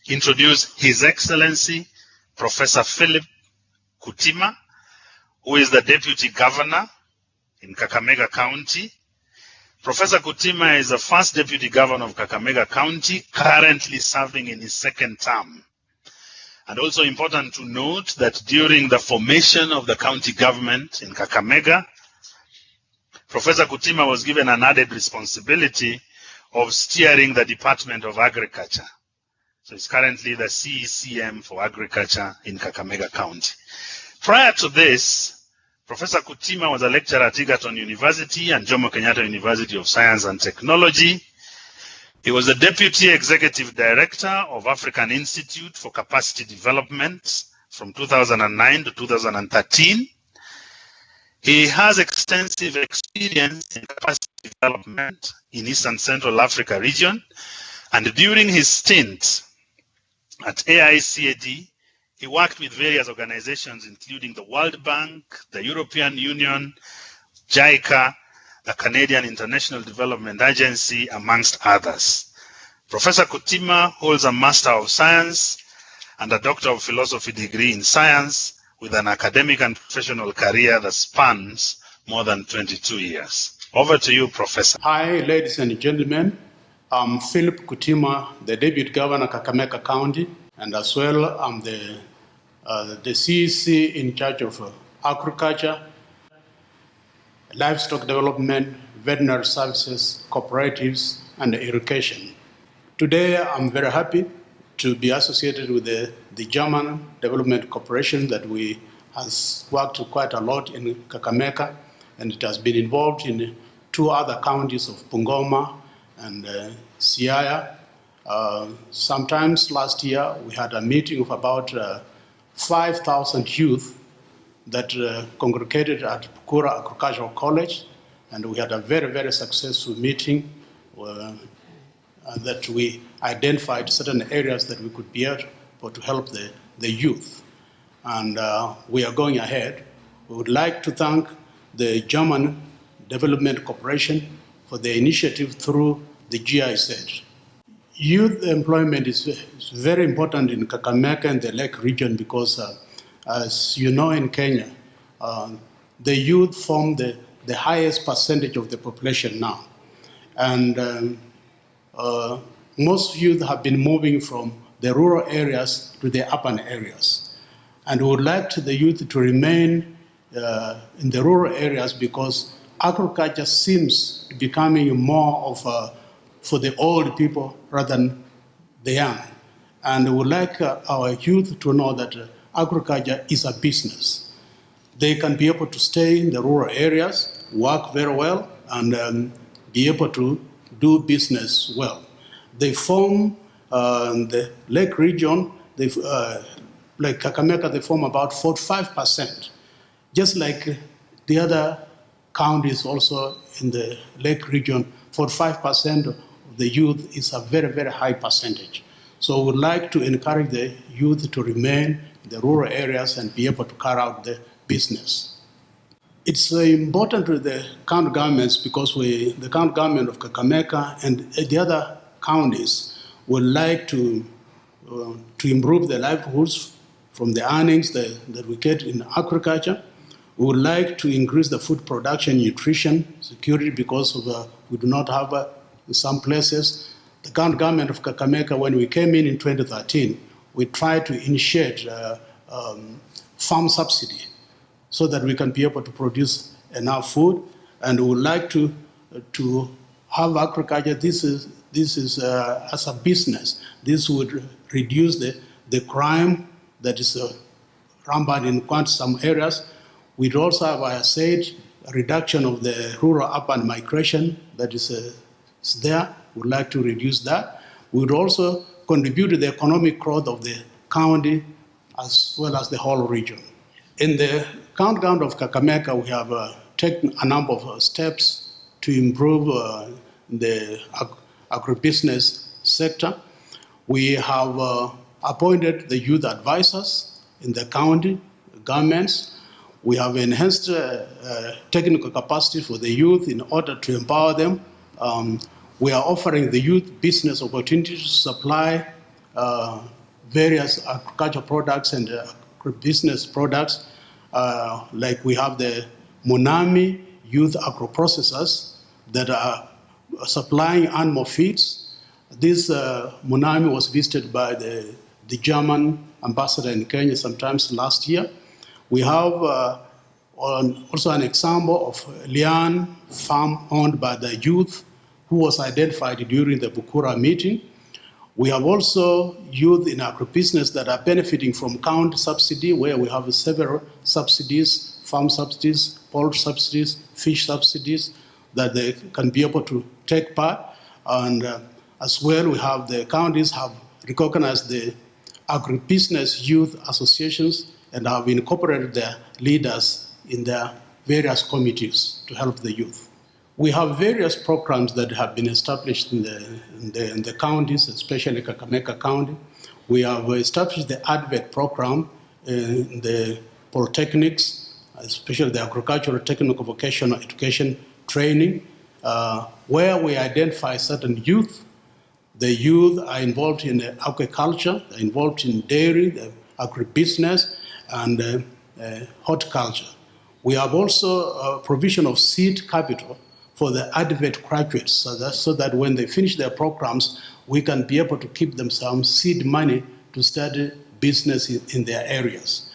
introduce His Excellency, Professor Philip Kutima, who is the Deputy Governor in Kakamega County. Professor Kutima is the first Deputy Governor of Kakamega County, currently serving in his second term. And also important to note that during the formation of the county government in Kakamega, Professor Kutima was given an added responsibility of steering the Department of Agriculture. So he's currently the CECM for Agriculture in Kakamega County. Prior to this, Professor Kutima was a lecturer at Egerton University and Jomo Kenyatta University of Science and Technology. He was the Deputy Executive Director of African Institute for Capacity Development from 2009 to 2013. He has extensive experience in capacity development in East and Central Africa region. And during his stint at AICAD, he worked with various organizations, including the World Bank, the European Union, JICA, the Canadian International Development Agency, amongst others. Professor Kutima holds a Master of Science and a Doctor of Philosophy degree in Science with an academic and professional career that spans more than 22 years. Over to you, Professor. Hi, ladies and gentlemen. I'm Philip Kutima, the Deputy Governor of Kakamega County, and as well I'm the, uh, the CEC in charge of uh, agriculture, livestock development, veterinary services, cooperatives, and irrigation. Today, I'm very happy to be associated with the, the German Development Corporation that we has worked quite a lot in Kakamega, and it has been involved in two other counties of Bungoma and uh, Siaya. Uh, sometimes last year we had a meeting of about uh, 5,000 youth that uh, congregated at Bukura Agricultural College, and we had a very, very successful meeting uh, that we identified certain areas that we could be able to help the, the youth. And uh, we are going ahead. We would like to thank the German Development Corporation for the initiative through the GIZ. Youth employment is, is very important in Kakamega and the Lake region because, uh, as you know, in Kenya, uh, the youth form the, the highest percentage of the population now. And um, uh, most youth have been moving from the rural areas to the urban areas. And we would like the youth to remain uh, in the rural areas because agriculture seems becoming more of a, for the old people rather than the young. And we would like uh, our youth to know that uh, agriculture is a business. They can be able to stay in the rural areas, work very well, and um, be able to do business well. They form uh, the lake region, they, uh, like Kakamega, they form about 45%, just like the other counties also in the Lake region, 45% of the youth is a very, very high percentage. So we would like to encourage the youth to remain in the rural areas and be able to carry out the business. It's uh, important to the county governments because we, the county government of Kakamega and the other counties would like to, uh, to improve their livelihoods from the earnings that, that we get in agriculture. We would like to increase the food production, nutrition, security because of, uh, we do not have uh, in some places. The county government of Kakamega, when we came in in 2013, we tried to initiate uh, um, farm subsidy so that we can be able to produce enough food. And we would like to, to have agriculture. This is, this is uh, as a business. This would reduce the, the crime that is uh, rampant in quite some areas. We'd also have, I said, a reduction of the rural-urban migration that is, uh, is there. We'd like to reduce that. We would also contribute to the economic growth of the county as well as the whole region. In the government of Kakamega, we have uh, taken a number of uh, steps to improve uh, the ag agribusiness sector. We have uh, appointed the youth advisors in the county governments. We have enhanced uh, technical capacity for the youth in order to empower them. Um, we are offering the youth business opportunities to supply uh, various agricultural products and uh, business products. Uh, like we have the Monami youth agro-processors that are supplying animal feeds. This uh, Munami was visited by the, the German ambassador in Kenya sometimes last year. We have uh, also an example of Lian farm owned by the youth who was identified during the Bukura meeting. We have also youth in agribusiness that are benefiting from county subsidy, where we have several subsidies, farm subsidies, poultry subsidies, fish subsidies, that they can be able to take part. And uh, as well, we have the counties have recognized the agribusiness youth associations and have incorporated their leaders in their various committees to help the youth. We have various programs that have been established in the, in the, in the counties, especially Kakamega County. We have established the ATVET program in the polytechnics, especially the agricultural technical vocational education training, uh, where we identify certain youth. The youth are involved in agriculture, they're involved in dairy, agribusiness, and uh, uh, horticulture. We have also a provision of seed capital for the ATVET graduates so that, so that when they finish their programs, we can be able to keep them some seed money to study business in, in their areas.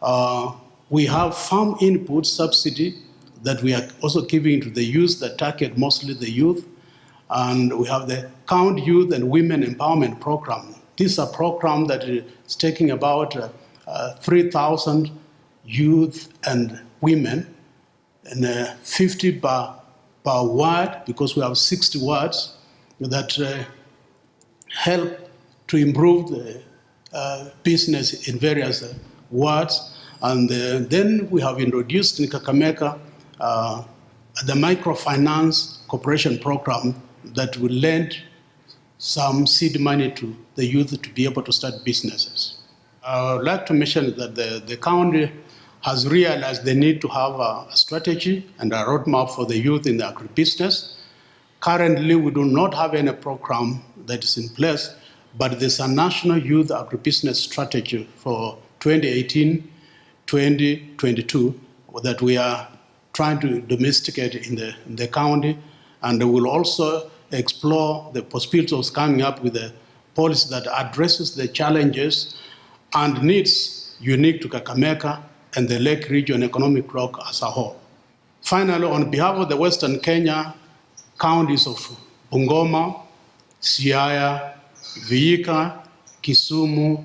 Uh, we have farm input subsidy that we are also giving to the youth that target mostly the youth. And we have the Count Youth and Women Empowerment Program. This is a program that is taking about uh, uh, 3,000 youth and women and uh, 50 per per word because we have 60 words that uh, help to improve the uh, business in various uh, words. And uh, then we have introduced in Kakamega uh, the microfinance cooperation program that will lend some seed money to the youth to be able to start businesses. I would like to mention that the, the county has realized the need to have a, strategy and a roadmap for the youth in the agribusiness. Currently, we do not have any program that is in place, but there's a national youth agribusiness strategy for 2018-2022 that we are trying to domesticate in the, in the county, and we'll also explore the possibilities of coming up with a policy that addresses the challenges and needs unique to Kakamega and the Lake Region economic bloc as a whole. Finally, on behalf of the Western Kenya counties of Bungoma, Siaya, Vihiga, Kisumu,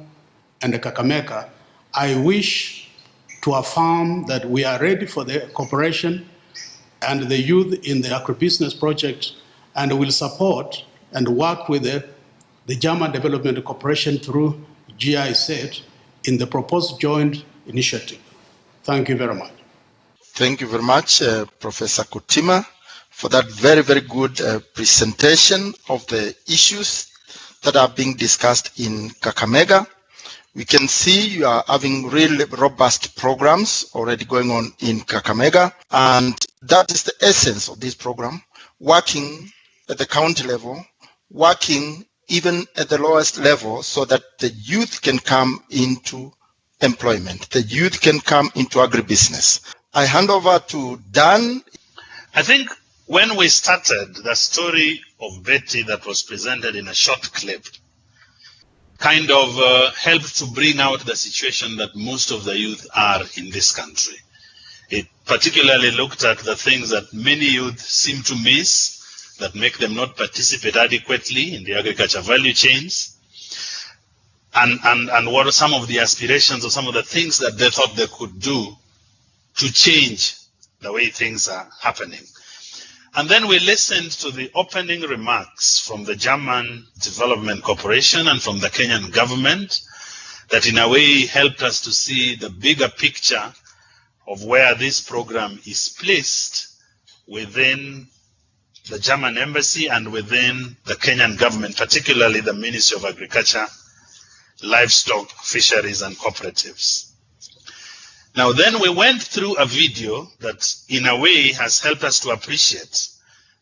and Kakamega, I wish to affirm that we are ready for the cooperation and the youth in the agribusiness project and will support and work with the, the German Development Corporation through GIZ in the proposed joint initiative. Thank you very much. Thank you very much, uh, Professor Kutima, for that very, very good uh, presentation of the issues that are being discussed in Kakamega. We can see you are having really robust programs already going on in Kakamega, and that is the essence of this program, working at the county level, working even at the lowest level so that the youth can come into employment. The youth can come into agribusiness. I hand over to Dan. I think when we started, the story of Betty that was presented in a short clip kind of uh, helped to bring out the situation that most of the youth are in this country. It particularly looked at the things that many youth seem to miss that make them not participate adequately in the agriculture value chains. And, and, and what are some of the aspirations or some of the things that they thought they could do to change the way things are happening. And then we listened to the opening remarks from the German Development Corporation and from the Kenyan government that in a way helped us to see the bigger picture of where this program is placed within the German embassy and within the Kenyan government, particularly the Ministry of Agriculture, Livestock, Fisheries and Cooperatives. Now, then we went through a video that, in a way, has helped us to appreciate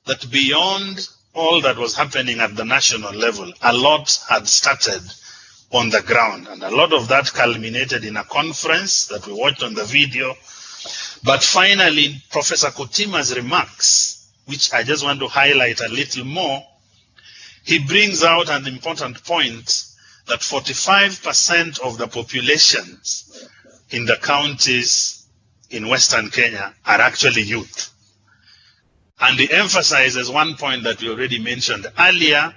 that beyond all that was happening at the national level, a lot had started on the ground. And a lot of that culminated in a conference that we watched on the video. But finally, Professor Kutima's remarks, which I just want to highlight a little more, he brings out an important point that 45% of the populations in the counties in Western Kenya are actually youth. And he emphasizes one point that we already mentioned earlier,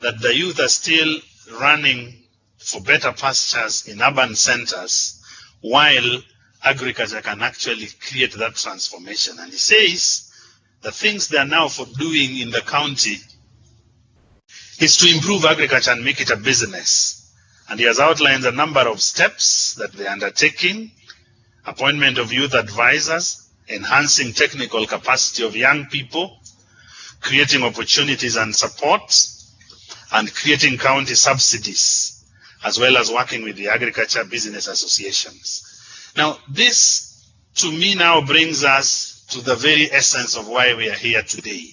that the youth are still running for better pastures in urban centers, while agriculture can actually create that transformation. And he says the things they are now for doing in the county is to improve agriculture and make it a business. And he has outlined a number of steps that they're undertaking, appointment of youth advisors, enhancing technical capacity of young people, creating opportunities and support, and creating county subsidies, as well as working with the agriculture business associations. Now, this to me now brings us to the very essence of why we are here today.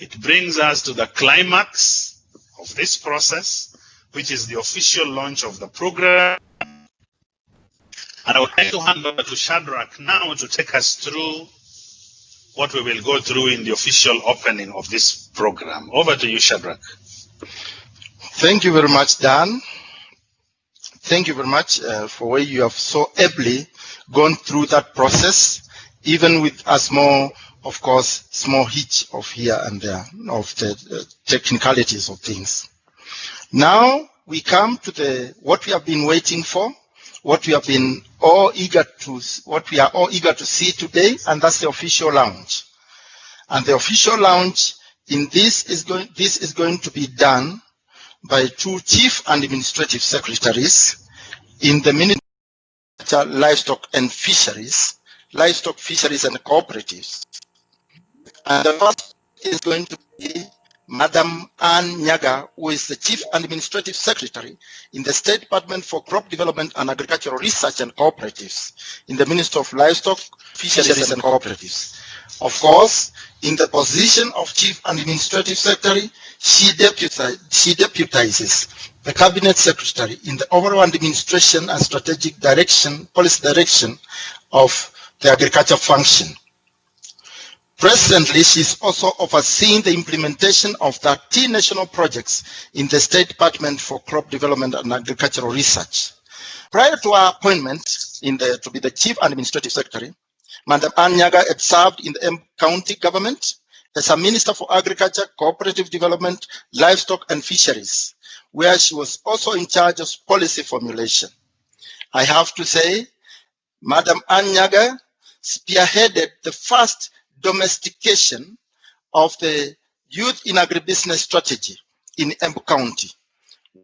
It brings us to the climax of this process, which is the official launch of the program. And I would like to hand over to Shadrach now to take us through what we will go through in the official opening of this program. Over to you, Shadrach. Thank you very much, Dan. Thank you very much uh, for where you have so ably gone through that process, even with a small, of course, small hitch of here and there of the uh, technicalities of things. Now we come to the what we have been waiting for, what we have been all eager to, what we are all eager to see today, and that's the official launch. And the official launch in this is going, this is going to be done by two chief and administrative secretaries in the Ministry of Livestock and Fisheries, Livestock, Fisheries and Cooperatives. And the first is going to be Madam Ann Nyaga, who is the Chief Administrative Secretary in the State Department for Crop Development and Agricultural Research and Cooperatives in the Ministry of Livestock, Fisheries and Cooperatives. Of course, in the position of Chief Administrative Secretary, she, deputi she deputizes the Cabinet Secretary in the overall administration and strategic direction, policy direction of the agriculture function. Presently, she's also overseeing the implementation of 13 national projects in the State Department for Crop Development and Agricultural Research. Prior to her appointment the, to be the Chief Administrative Secretary, Madam Ann Nyaga had served in the M County government as a Minister for Agriculture, Cooperative Development, Livestock and Fisheries, where she was also in charge of policy formulation. I have to say, Madam Ann Nyaga spearheaded the first domestication of the youth in agribusiness strategy in Embu County,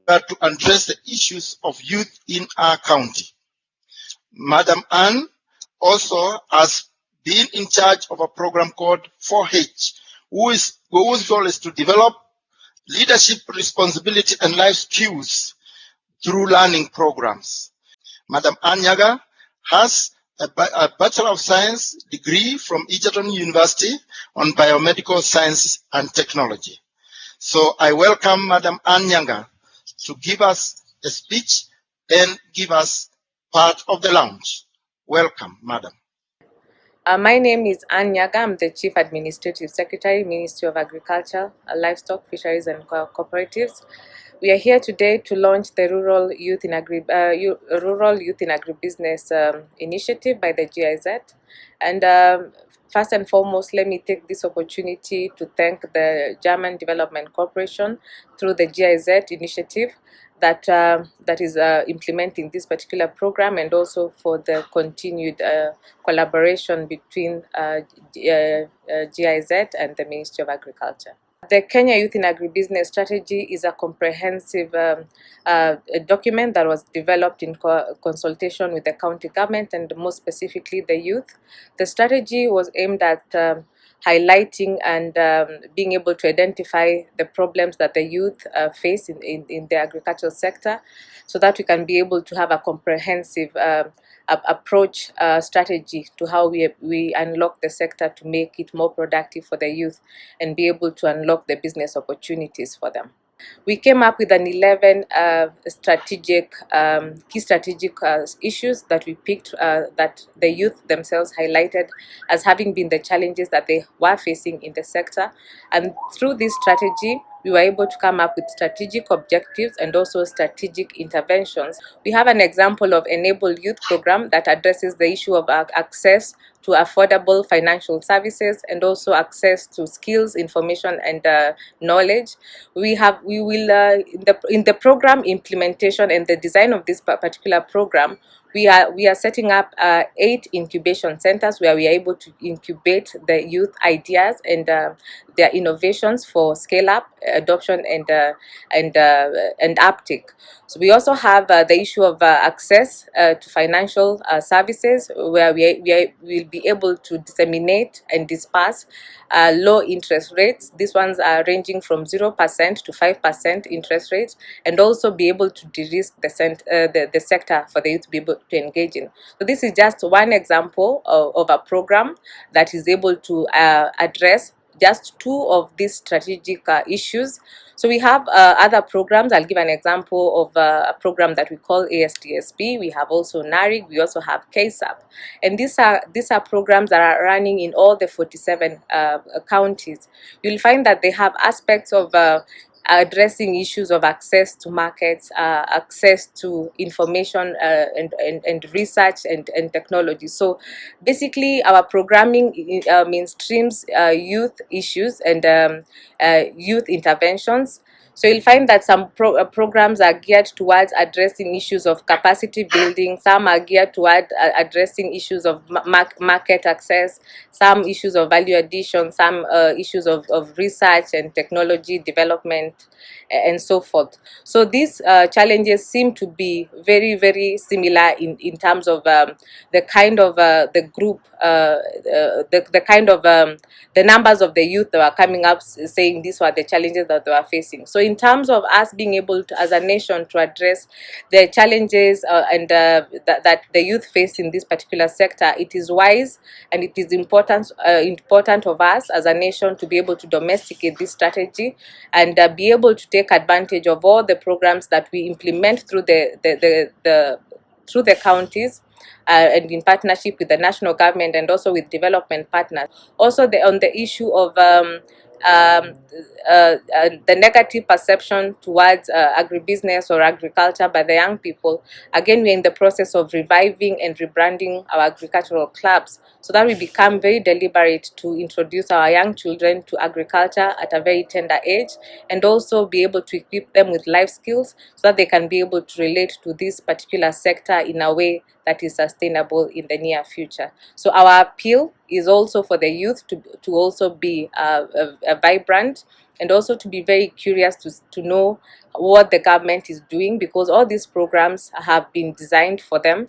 were to address the issues of youth in our county. Madam Ann also has been in charge of a program called 4H, who is, whose goal is to develop leadership responsibility and life skills through learning programs. Madam Ann Nyaga has a, Bachelor of Science degree from Egerton University on Biomedical Science and Technology. So I welcome Madam Ann Nyaga to give us a speech and give us part of the launch. Welcome, Madam. Uh, my name is Anne Nyaga. I'm the Chief Administrative Secretary, Ministry of Agriculture, Livestock, Fisheries and Co Cooperatives. We are here today to launch the Rural Youth in Agri uh, Rural Youth in Agribusiness um, initiative by the GIZ. And um, first and foremost, let me take this opportunity to thank the German Development Corporation through the GIZ initiative that uh, that is uh, implementing this particular program and also for the continued uh, collaboration between uh, GIZ uh, and the Ministry of Agriculture. The Kenya Youth in Agribusiness Strategy is a comprehensive um, uh, document that was developed in co consultation with the county government and more specifically the youth. The strategy was aimed at um, highlighting and um, being able to identify the problems that the youth uh, face in, in, in, the agricultural sector so that we can be able to have a comprehensive um, approach uh, strategy to how we, we unlock the sector to make it more productive for the youth and be able to unlock the business opportunities for them. We came up with an 11 uh, strategic, um, key strategic uh, issues that we picked uh, that the youth themselves highlighted as having been the challenges that they were facing in the sector. And through this strategy, we were able to come up with strategic objectives and also strategic interventions. We have an example of Enable Youth program that addresses the issue of access to affordable financial services and also access to skills, information, and uh, knowledge. We have we will uh, in the in the program implementation and the design of this particular program we are we are setting up uh, eight incubation centers where we are able to incubate the youth ideas and uh, their innovations for scale up adoption and uh, and uh, and uptake so we also have uh, the issue of uh, access to financial services where we, we will be able to disseminate and disperse low interest rates these ones are ranging from 0% to 5% interest rates and also be able to de-risk the, the, the sector for the youth to be able to engage in. So this is just one example of, of a program that is able to uh, address just two of these strategic uh, issues. So we have uh, other programs. I'll give an example of uh, a program that we call ASDSP. We have also NARIG. We also have KSAP. And these are, these are programs that are running in all the 47 uh, counties. You'll find that they have aspects of uh, addressing issues of access to markets, uh, access to information uh, and, and, and, research and, and technology. So basically our programming uh, mainstreams uh, youth issues and um, uh, youth interventions so you'll find that some pro uh, programs are geared towards addressing issues of capacity building, some are geared toward uh, addressing issues of ma market access, some issues of value addition, some uh, issues of, of research and technology development, and so forth. So these uh, challenges seem to be very, very similar in, in terms of um, the kind of uh, the group, the, the kind of um, the numbers of the youth that are coming up saying these were the challenges that they were facing. So in terms of us being able to, as a nation, to address the challenges uh, and uh, that, that the youth face in this particular sector, it is wise and it is important uh, important of us as a nation to be able to domesticate this strategy and uh, be able to take advantage of all the programs that we implement through the, the, the, the through the counties uh, and in partnership with the national government and also with development partners. Also the, on the issue of um, um, uh, uh, the negative perception towards uh, agribusiness or agriculture by the young people. Again, we're in the process of reviving and rebranding our agricultural clubs so that we become very deliberate to introduce our young children to agriculture at a very tender age and also be able to equip them with life skills so that they can be able to relate to this particular sector in a way that is sustainable in the near future. So our appeal is also for the youth to, to also be uh, vibrant and also to be very curious to, to know what the government is doing because all these programs have been designed for them.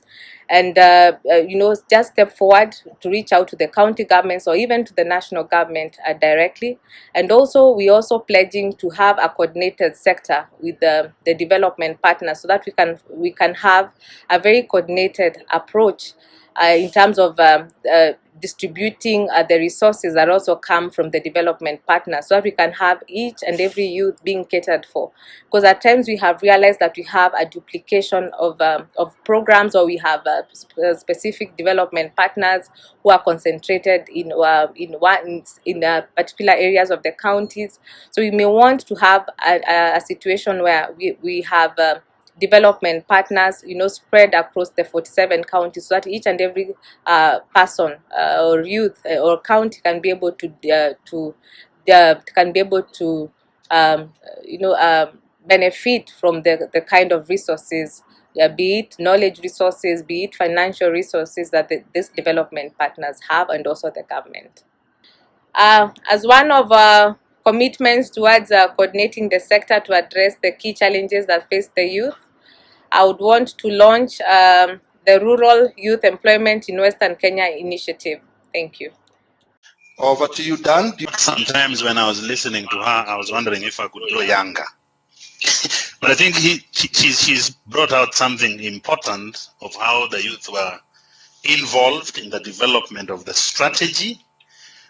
And uh, uh, you know just step forward to reach out to the county governments or even to the national government uh, directly. And also we also pledging to have a coordinated sector with the, the development partners so that we can we can have a very coordinated approach in terms of um, uh, distributing uh, the resources that also come from the development partners so that we can have each and every youth being catered for. Because at times we have realized that we have a duplication of, um, of programs or we have uh, uh specific development partners who are concentrated in, uh, in, one, in uh, particular areas of the counties. So we may want to have a, a situation where we, we have uh, development partners, you know, spread across the 47 counties so that each and every uh, person uh, or youth uh, or county can be able to, uh, to uh, can be able to, um, you know, um, benefit from the, the kind of resources, be it knowledge resources, be it financial resources that the, these development partners have and also the government. Uh, as one of our commitments towards uh, coordinating the sector to address the key challenges that face the youth, I would want to launch um, the Rural Youth Employment in Western Kenya initiative. Thank you. Over to you, Dan. Sometimes when I was listening to her, I was wondering if I could grow younger. (laughs) but I think he, she, she's brought out something important of how the youth were involved in the development of the strategy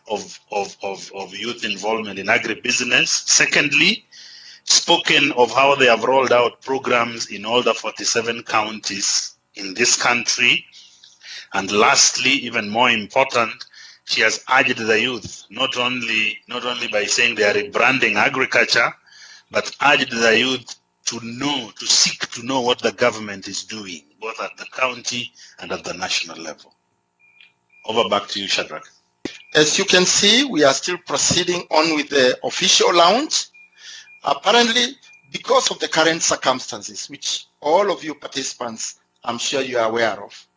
of, of, of, of youth involvement in agribusiness. Secondly, spoken of how they have rolled out programs in all the 47 counties in this country. And lastly, even more important, she has urged the youth not only not only by saying they are rebranding agriculture, but urged the youth to know, to seek to know what the government is doing, both at the county and at the national level. Over back to you, Shadrach. As you can see, we are still proceeding on with the official launch. Apparently, because of the current circumstances, which all of you participants, I'm sure you are aware of,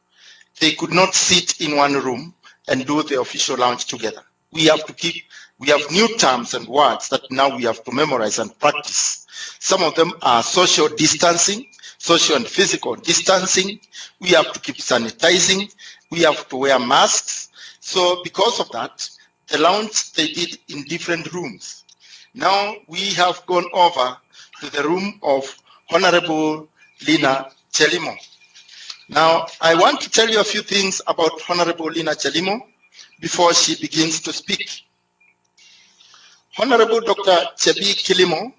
they could not sit in one room and do the official launch together. We have to keep, we have new terms and words that now we have to memorize and practice. Some of them are social distancing, social and physical distancing. We have to keep sanitizing. We have to wear masks. So because of that, the launch they did in different rooms. Now we have gone over to the room of Honorable Lina Chelimo. Now, I want to tell you a few things about Honorable Lina Chelimo before she begins to speak. Honorable Dr. Chebi Kilimo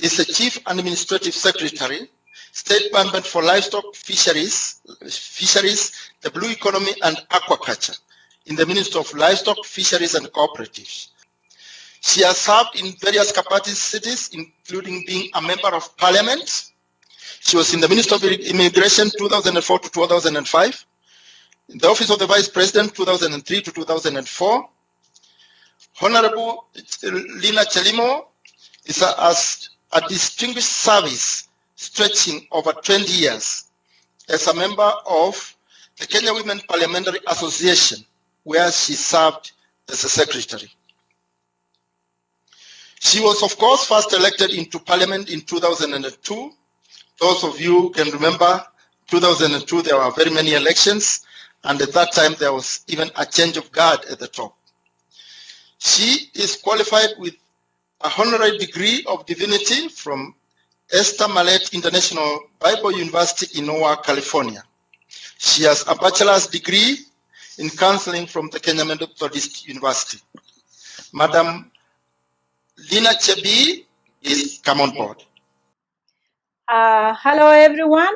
is the Chief Administrative Secretary, State Department for Livestock Fisheries, Fisheries, the Blue Economy and Aquaculture in the Ministry of Livestock, Fisheries and Cooperatives. She has served in various capacities, including being a member of parliament. She was in the Ministry of Immigration 2004 to 2005, in the Office of the Vice President 2003 to 2004. Honorable Lina Chelimo is a, as a distinguished service stretching over 20 years as a member of the Kenya Women Parliamentary Association, where she served as a secretary. She was, of course, first elected into parliament in 2002. Those of you can remember 2002, there were very many elections, and at that time, there was even a change of guard at the top. She is qualified with a honorary degree of divinity from Esther Mallet International Bible University in Noah, California. She has a bachelor's degree in counseling from the Kenya Methodist University. Madam Lina Chebi is come on board. Uh, hello, everyone.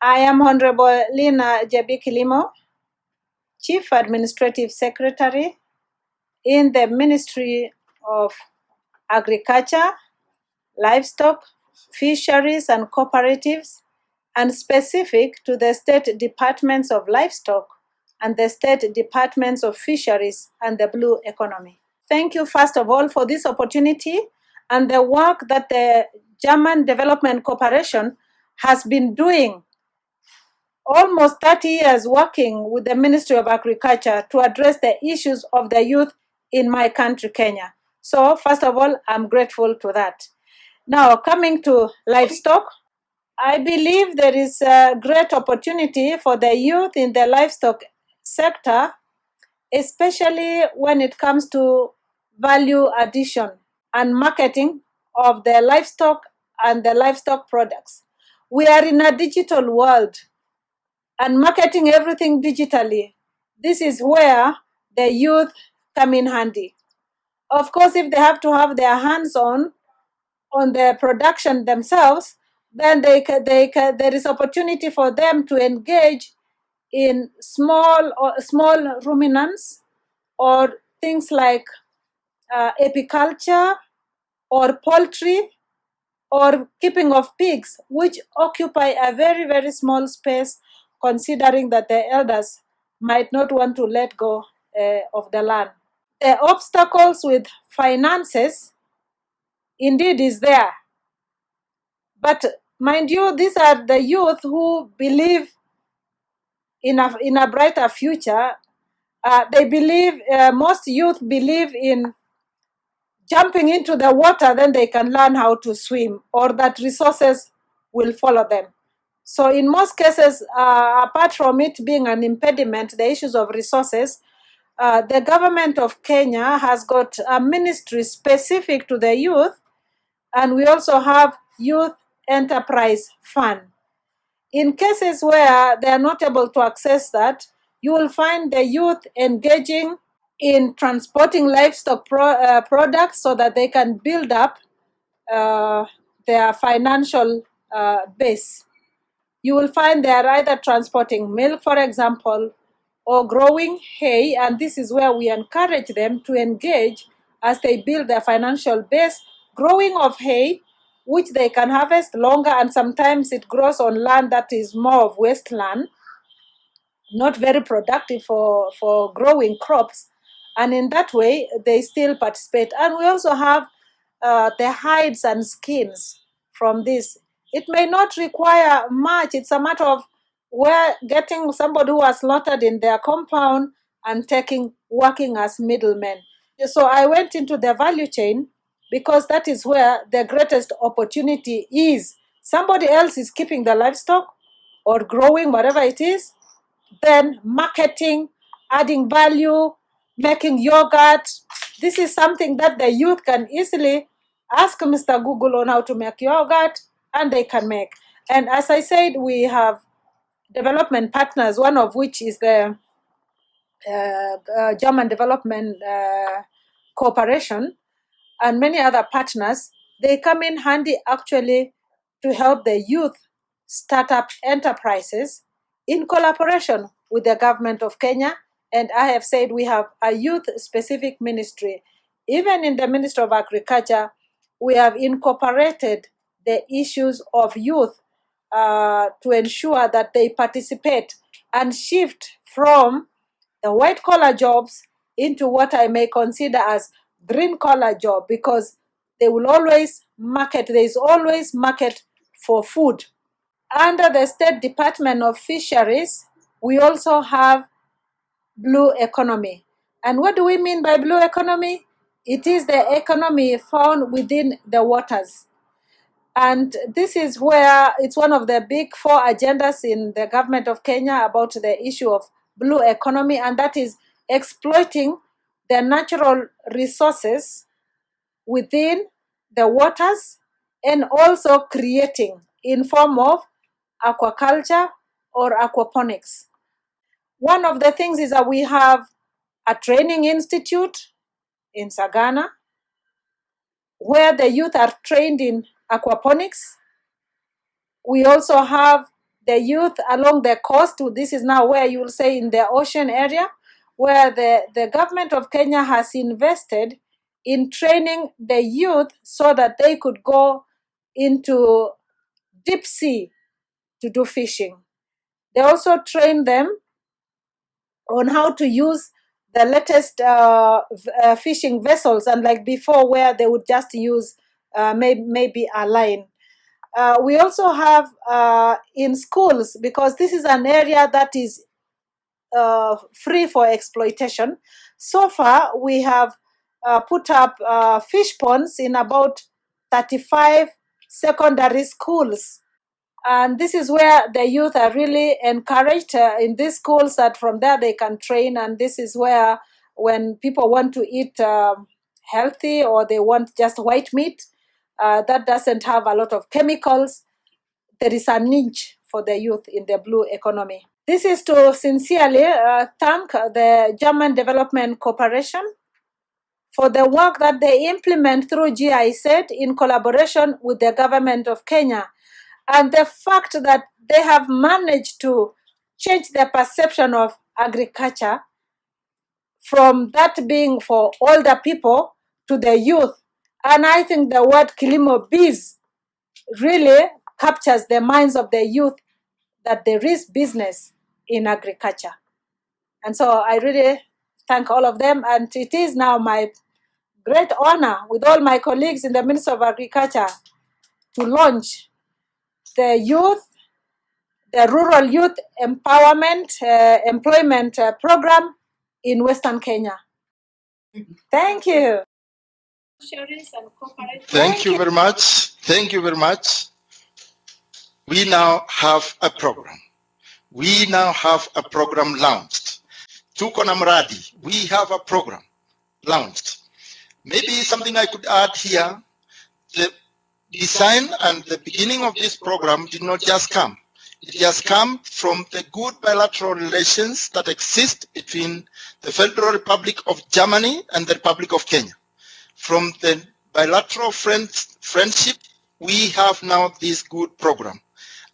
I am Honorable Lina Jebi Kilimo, Chief Administrative Secretary in the Ministry of Agriculture, Livestock, Fisheries and Cooperatives, and specific to the State Departments of Livestock and the State Departments of Fisheries and the Blue Economy. Thank you, first of all, for this opportunity and the work that the German Development Corporation has been doing almost 30 years working with the Ministry of Agriculture to address the issues of the youth in my country, Kenya. So, first of all, I'm grateful to that. Now, coming to livestock, I believe there is a great opportunity for the youth in the livestock sector, especially when it comes to value addition and marketing of the livestock and the livestock products. We are in a digital world and marketing everything digitally. This is where the youth come in handy. Of course, if they have to have their hands on on the production themselves, then they they there is opportunity for them to engage in small or small ruminants or things like uh, apiculture or poultry or keeping of pigs, which occupy a very, very small space, considering that the elders might not want to let go uh, of the land. The obstacles with finances indeed is there, but mind you, these are the youth who believe in a, in a brighter future. Uh, they believe, uh, most youth believe in jumping into the water, then they can learn how to swim, or that resources will follow them. So, in most cases, uh, apart from it being an impediment, the issues of resources, uh, the government of Kenya has got a ministry specific to the youth, and we also have Youth Enterprise Fund. In cases where they are not able to access that, you will find the youth engaging in transporting livestock pro, uh, products so that they can build up uh, their financial uh, base. You will find they are either transporting milk, for example, or growing hay, and this is where we encourage them to engage as they build their financial base. Growing of hay, which they can harvest longer, and sometimes it grows on land that is more of wasteland not very productive for, for growing crops. And in that way, they still participate. And we also have uh, the hides and skins from this. It may not require much, it's a matter of where getting somebody who has slaughtered in their compound and taking working as middlemen. So I went into the value chain because that is where the greatest opportunity is. Somebody else is keeping the livestock or growing whatever it is, then marketing, adding value, making yogurt. This is something that the youth can easily ask Mr. Google on how to make yogurt, and they can make. And as I said, we have development partners, one of which is the uh, uh, German Development uh, Cooperation, and many other partners, they come in handy actually to help the youth start up enterprises in collaboration with the government of Kenya. And I have said we have a youth specific ministry. Even in the Ministry of Agriculture, we have incorporated the issues of youth uh, to ensure that they participate and shift from the white collar jobs into what I may consider as green collar job because they will always market, there is always market for food. Under the State Department of Fisheries, we also have blue economy. And what do we mean by blue economy? It is the economy found within the waters. And this is where it's one of the big four agendas in the government of Kenya about the issue of blue economy, and that is exploiting the natural resources within the waters and also creating in form of aquaculture or aquaponics. One of the things is that we have a training institute in Sagana where the youth are trained in aquaponics. We also have the youth along the coast. This is now where you will say in the ocean area, where the, the government of Kenya has invested in training the youth so that they could go into deep sea to do fishing. They also train them on how to use the latest uh, uh, fishing vessels, unlike before, where they would just use uh, may- maybe a line. Uh, we also have uh, in schools, because this is an area that is uh, free for exploitation. So far, we have uh, put up uh, fish ponds in about 35 secondary schools. And this is where the youth are really encouraged uh, in these schools that from there they can train. And this is where, when people want to eat um healthy or they want just white meat uh, that doesn't have a lot of chemicals, there is a niche for the youth in the blue economy. This is to sincerely uh, thank the German Development Corporation for the work that they implement through GIZ in collaboration with the government of Kenya and the fact that they have managed to change the perception of agriculture from that being for older people to the youth. And I think the word Kilimo Biz really captures the minds of the youth that there is business in agriculture. And so I really thank all of them. And it is now my great honor with all my colleagues in the Ministry of Agriculture to launch the youth, the rural youth empowerment uh, employment uh, program in Western Kenya. Thank you. Thank you very much. Thank you very much. We now have a program. We now have a program launched. Tuko na mradi. We have a program launched. Maybe something I could add here. The design and the beginning of this program did not just come. It has come from the good bilateral relations that exist between the Federal Republic of Germany and the Republic of Kenya. From the bilateral friend, friendship, we have now this good program.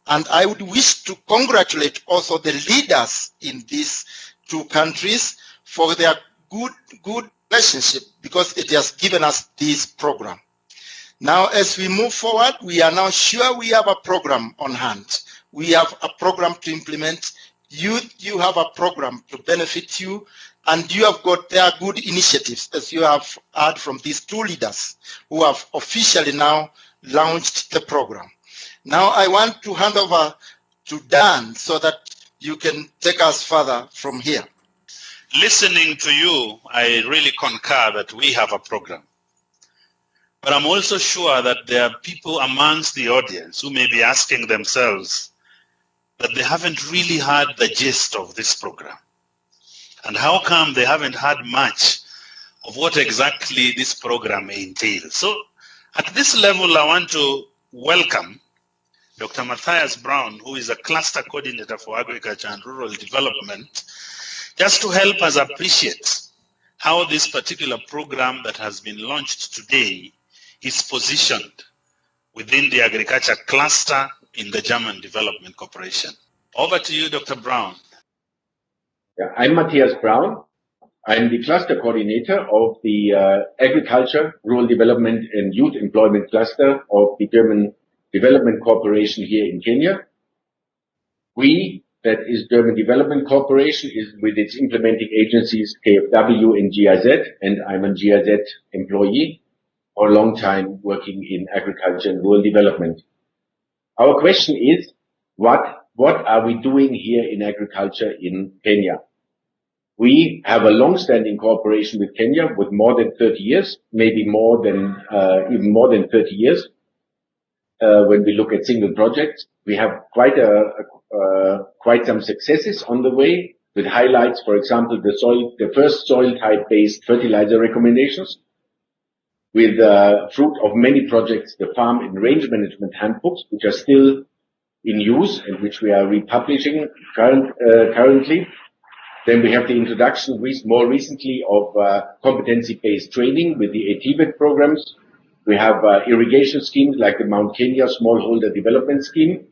And I would wish to congratulate also the leaders in these two countries for their good, good relationship because it has given us this program. Now, as we move forward, we are now sure we have a program on hand. We have a program to implement. You, you have a program to benefit you, and you have got their good initiatives, as you have heard from these two leaders who have officially now launched the program. Now I want to hand over to Dan so that you can take us further from here. Listening to you, I really concur that we have a program. But I'm also sure that there are people amongst the audience who may be asking themselves that they haven't really heard the gist of this program. And how come they haven't heard much of what exactly this program entails? So at this level, I want to welcome Dr. Matthias Braun, who is a cluster coordinator for agriculture and rural development, just to help us appreciate how this particular program that has been launched today is positioned within the agriculture cluster in the German Development Corporation. Over to you, Dr. Braun. Yeah, I'm Matthias Braun. I'm the cluster coordinator of the uh, agriculture, rural development and youth employment cluster of the German Development Corporation here in Kenya. We, that is German Development Corporation, is with its implementing agencies KfW and GIZ, and I'm a GIZ employee for a long time working in agriculture and rural development. Our question is, what, what are we doing here in agriculture in Kenya? We have a long-standing cooperation with Kenya with more than 30 years, maybe more than, uh, even more than 30 years. Uh, when we look at single projects, we have quite a, a quite some successes on the way with highlights, for example, the first soil type based fertilizer recommendations with uh, fruit of many projects, the farm and range management handbooks, which are still in use and which we are republishing uh, currently. Then we have the introduction more recently of competency-based training with the ATVET programs. We have uh, irrigation schemes like the Mount Kenya Smallholder Development Scheme.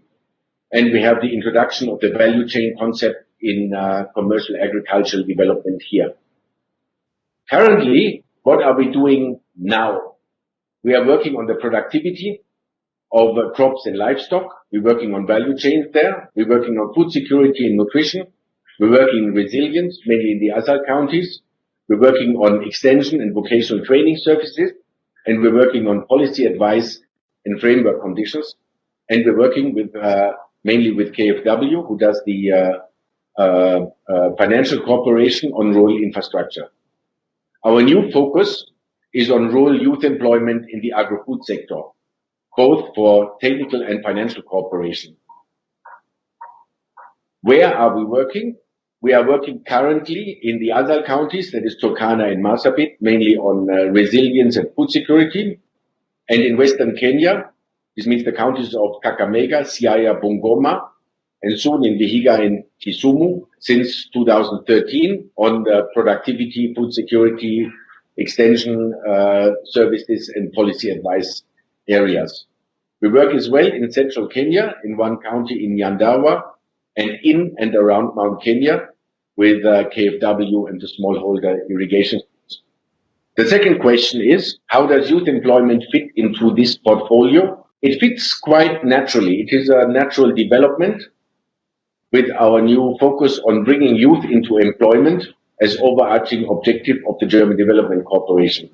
And we have the introduction of the value chain concept in uh, commercial agricultural development here. Currently, what are we doing now? We are working on the productivity of uh, crops and livestock. We're working on value chains there. We're working on food security and nutrition. We're working in resilience, mainly in the ASAL counties. We're working on extension and vocational training services, and we're working on policy advice and framework conditions. and we're working with uh, mainly with KfW, who does the uh, uh, uh, financial cooperation on rural infrastructure. Our new focus is on rural youth employment in the agri-food sector, both for technical and financial cooperation. Where are we working? We are working currently in the other counties, that is Turkana and Marsabit, mainly on uh, resilience and food security. And in Western Kenya, this means the counties of Kakamega, Siaya, Bungoma, and soon in Vihiga and Kisumu since 2013 on the productivity, food security, extension uh, services and policy advice areas. We work as well in central Kenya, in one county in Nyandarua, and in and around Mount Kenya with uh, KfW and the smallholder irrigation. The second question is, how does youth employment fit into this portfolio? It fits quite naturally. It is a natural development with our new focus on bringing youth into employment as overarching objective of the German Development Corporation.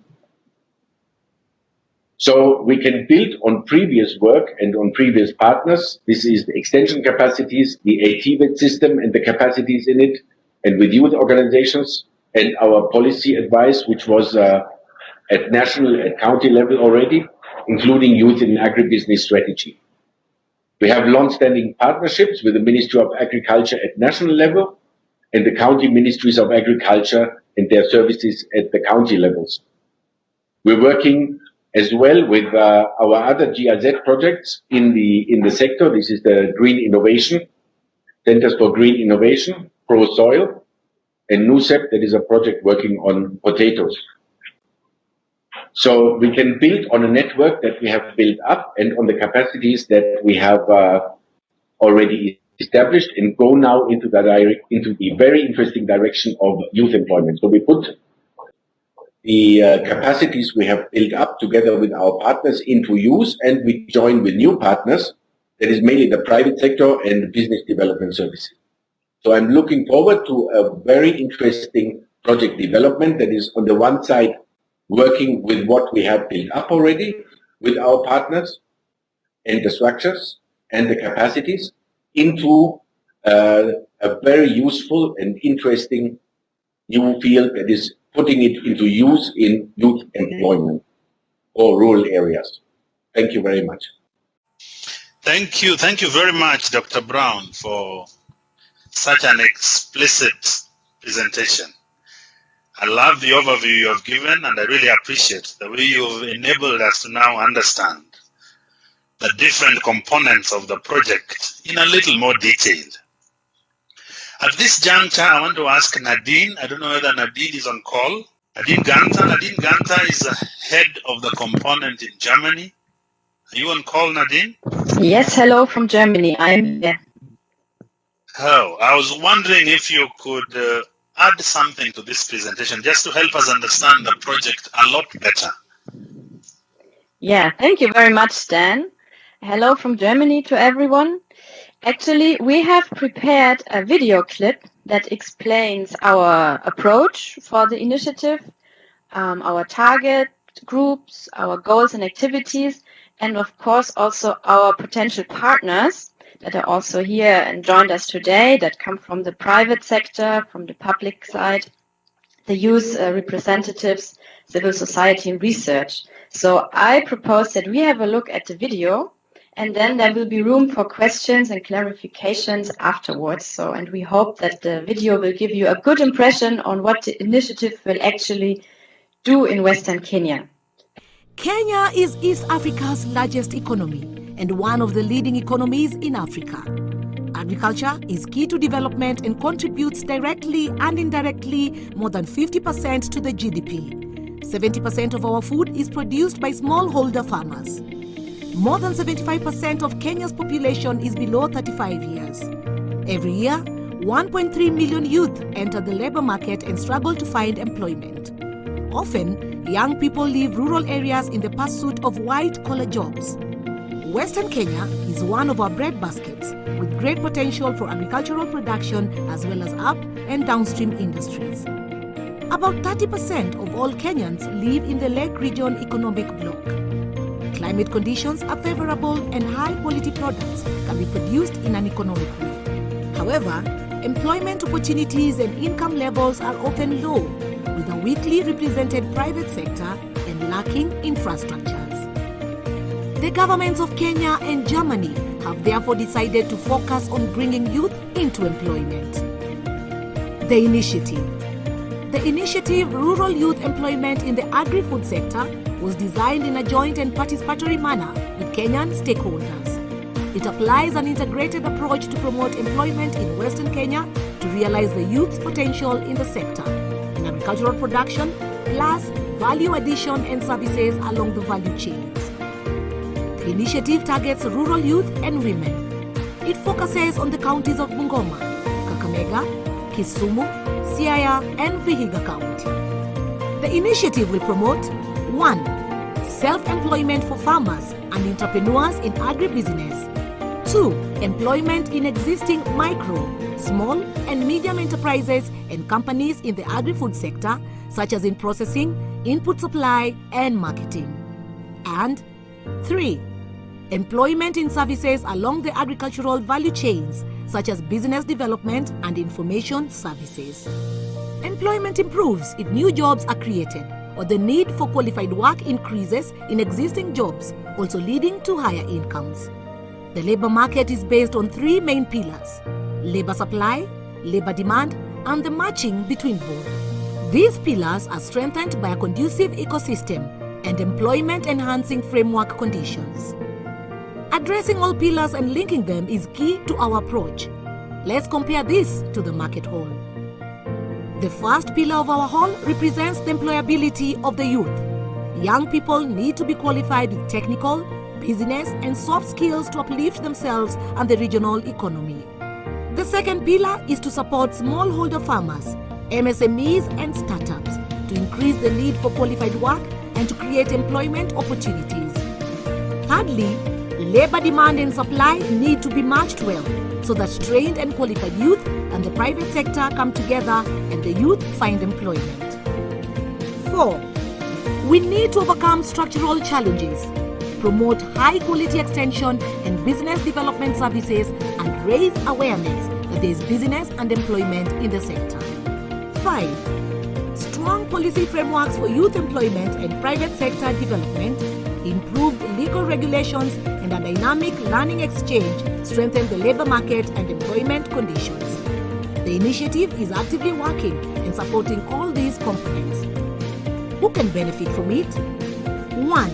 So we can build on previous work and on previous partners. This is the extension capacities, the ATVET system and the capacities in it, and with youth organizations and our policy advice, which was uh, at national and county level already, including youth in agribusiness strategy. We have long-standing partnerships with the Ministry of Agriculture at national level and the county ministries of agriculture and their services at the county levels. We're working as well with uh, our other GIZ projects in the in the sector. This is the Green Innovation Centers for Green Innovation, Pro Soil, and NUCEP, that is a project working on potatoes. So we can build on a network that we have built up and on the capacities that we have uh, already established and go now into the into the very interesting direction of youth employment. So we put the uh, capacities we have built up together with our partners into use and we join with new partners that is mainly the private sector and business development services. So I'm looking forward to a very interesting project development that is on the one side working with what we have built up already with our partners and the structures and the capacities into uh, a very useful and interesting new field that is putting it into use in youth employment or rural areas. Thank you very much. Thank you. Thank you very much, Dr. Braun, for such an explicit presentation. I love the overview you have given, and I really appreciate the way you've enabled us to now understand the different components of the project in a little more detail. At this juncture, I want to ask Nadine. I don't know whether Nadine is on call. Nadine Ganta. Nadine Ganta is the head of the component in Germany. Are you on call, Nadine? Yes, hello from Germany. I'm here. Oh, I was wondering if you could uh, add something to this presentation just to help us understand the project a lot better. Yeah, thank you very much, Stan. Hello from Germany to everyone. Actually, we have prepared a video clip that explains our approach for the initiative, um, our target groups, our goals and activities, and of course also our potential partners that are also here and joined us today that come from the private sector, from the public side, the youth uh, representatives, civil society and research. So I propose that we have a look at the video and then there will be room for questions and clarifications afterwards. So, and we hope that the video will give you a good impression on what the initiative will actually do in Western Kenya. Kenya is East Africa's largest economy and one of the leading economies in Africa. Agriculture is key to development and contributes directly and indirectly more than 50% to the GDP. 70% of our food is produced by smallholder farmers. More than 75% of Kenya's population is below 35 years. Every year, 1.3 million youth enter the labor market and struggle to find employment. Often, young people leave rural areas in the pursuit of white-collar jobs. Western Kenya is one of our bread baskets, with great potential for agricultural production as well as up and downstream industries. About 30% of all Kenyans live in the Lake Region Economic Bloc climate conditions are favorable and high quality products can be produced in an economic way. However, employment opportunities and income levels are often low, with a weakly represented private sector and lacking infrastructures. The governments of Kenya and Germany have therefore decided to focus on bringing youth into employment. The initiative. The initiative Rural Youth Employment in the Agri-Food Sector was designed in a joint and participatory manner with Kenyan stakeholders. It applies an integrated approach to promote employment in Western Kenya to realize the youth's potential in the sector, in agricultural production, plus value addition and services along the value chains. The initiative targets rural youth and women. It focuses on the counties of Bungoma, Kakamega, Kisumu, Siaya, and Vihiga County. The initiative will promote 1. Self-employment for farmers and entrepreneurs in agribusiness. 2. Employment in existing micro, small and medium enterprises and companies in the agri-food sector such as in processing, input supply and marketing. And 3. Employment in services along the agricultural value chains such as business development and information services. Employment improves if new jobs are created or the need for qualified work increases in existing jobs, also leading to higher incomes. The labor market is based on three main pillars labor supply, labor demand, and the matching between both. These pillars are strengthened by a conducive ecosystem and employment enhancing framework conditions. Addressing all pillars and linking them is key to our approach. Let's compare this to the market hall. The first pillar of our hall represents the employability of the youth. Young people need to be qualified with technical, business, and soft skills to uplift themselves and the regional economy. The second pillar is to support smallholder farmers, MSMEs, and startups to increase the need for qualified work and to create employment opportunities. Thirdly, labor demand and supply need to be matched well so that trained and qualified youth and the private sector come together and the youth find employment. 4. We need to overcome structural challenges, promote high quality extension and business development services, and raise awareness that there is business and employment in the sector. 5. Strong policy frameworks for youth employment and private sector development, improved legal regulations, dynamic learning exchange strengthen the labor market and employment conditions. The initiative is actively working and supporting all these components. Who can benefit from it? 1.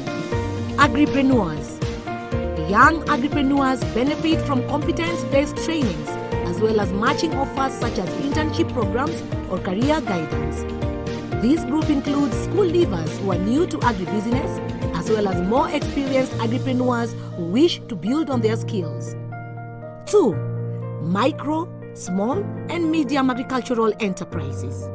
Agripreneurs. Young agripreneurs benefit from competence-based trainings as well as matching offers such as internship programs or career guidance. This group includes school leavers who are new to agribusiness as well as more experienced agripreneurs who wish to build on their skills. 2. Micro, small and medium agricultural enterprises.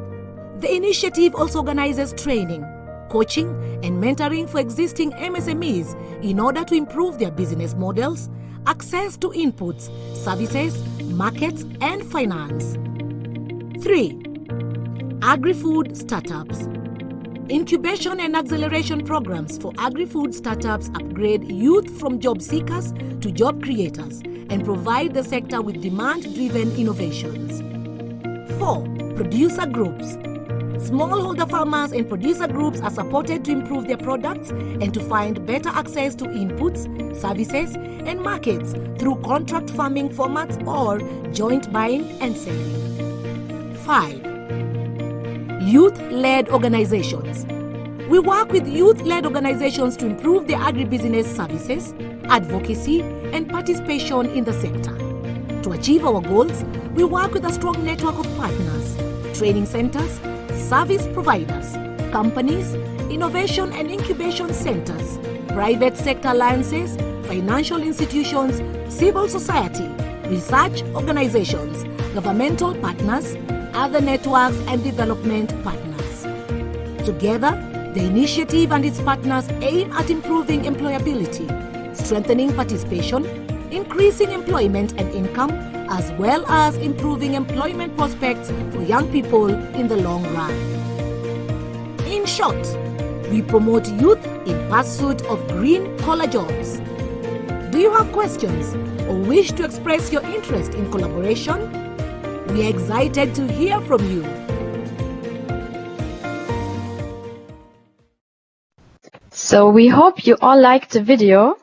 The initiative also organizes training, coaching and mentoring for existing MSMEs in order to improve their business models, access to inputs, services, markets and finance. 3. Agri-food startups. Incubation and acceleration programs for agri-food startups upgrade youth from job seekers to job creators and provide the sector with demand-driven innovations. 4. Producer groups. Smallholder farmers and producer groups are supported to improve their products and to find better access to inputs, services, and markets through contract farming formats or joint buying and selling. 5. Youth-led organizations. We work with youth-led organizations to improve their agribusiness services, advocacy, and participation in the sector. To achieve our goals, we work with a strong network of partners, training centers, service providers, companies, innovation and incubation centers, private sector alliances, financial institutions, civil society, research organizations, governmental partners, other networks and development partners. Together, the initiative and its partners aim at improving employability, strengthening participation, increasing employment and income, as well as improving employment prospects for young people in the long run. In short, we promote youth in pursuit of green collar jobs. Do you have questions or wish to express your interest in collaboration? We are excited to hear from you. So we hope you all liked the video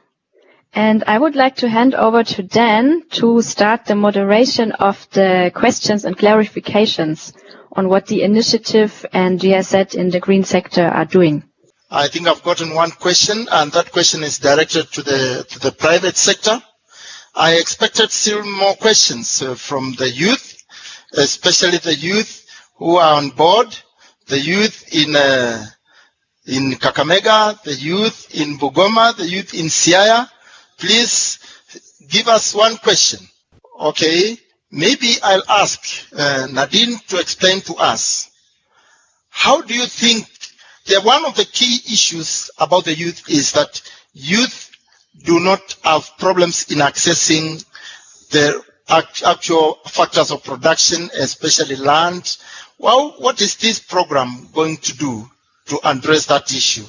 and I would like to hand over to Dan to start the moderation of the questions and clarifications on what the initiative and GIZ in the green sector are doing. I think I've gotten one question, and that question is directed to the to the private sector. I expected still more questions uh, from the youth, especially the youth who are on board, the youth in uh, in Kakamega, the youth in Bungoma, the youth in Siaya. Please give us one question. Okay, maybe I'll ask uh, Nadine to explain to us. How do you think the, one of the key issues about the youth is that youth do not have problems in accessing the actual factors of production, especially land. Well, what is this program going to do to address that issue?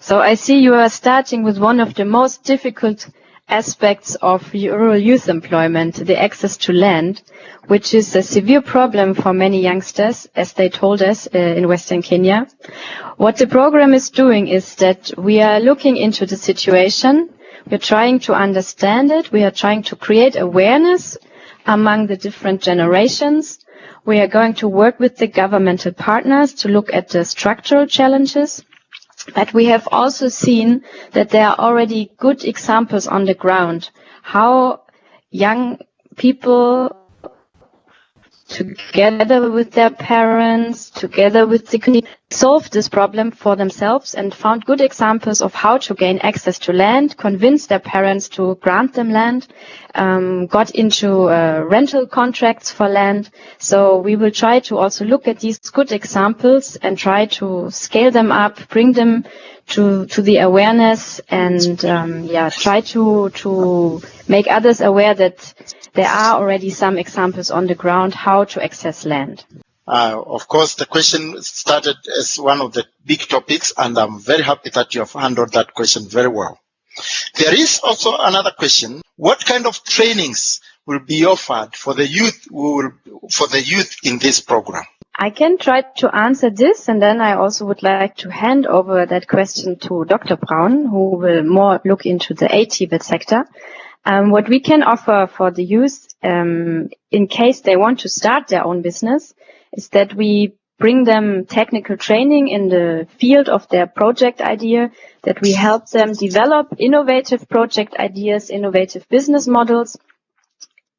So I see you are starting with one of the most difficult aspects of rural youth employment, the access to land, which is a severe problem for many youngsters, as they told us uh, in Western Kenya. What the program is doing is that we are looking into the situation, we're trying to understand it, we are trying to create awareness among the different generations. We are going to work with the governmental partners to look at the structural challenges but we have also seen that there are already good examples on the ground how young people together with their parents, together with the community, solved this problem for themselves and found good examples of how to gain access to land, convinced their parents to grant them land, um, got into uh, rental contracts for land. So we will try to also look at these good examples and try to scale them up, bring them to to the awareness and um, yeah try to to make others aware that there are already some examples on the ground how to access land. Uh, of course, the question started as one of the big topics, and I'm very happy that you have handled that question very well. There is also another question: What kind of trainings will be offered for the youth will, for the youth in this program? I can try to answer this, and then I also would like to hand over that question to Dr. Braun, who will more look into the ATVET sector. Um, what we can offer for the youth, um, in case they want to start their own business, is that we bring them technical training in the field of their project idea, that we help them develop innovative project ideas, innovative business models,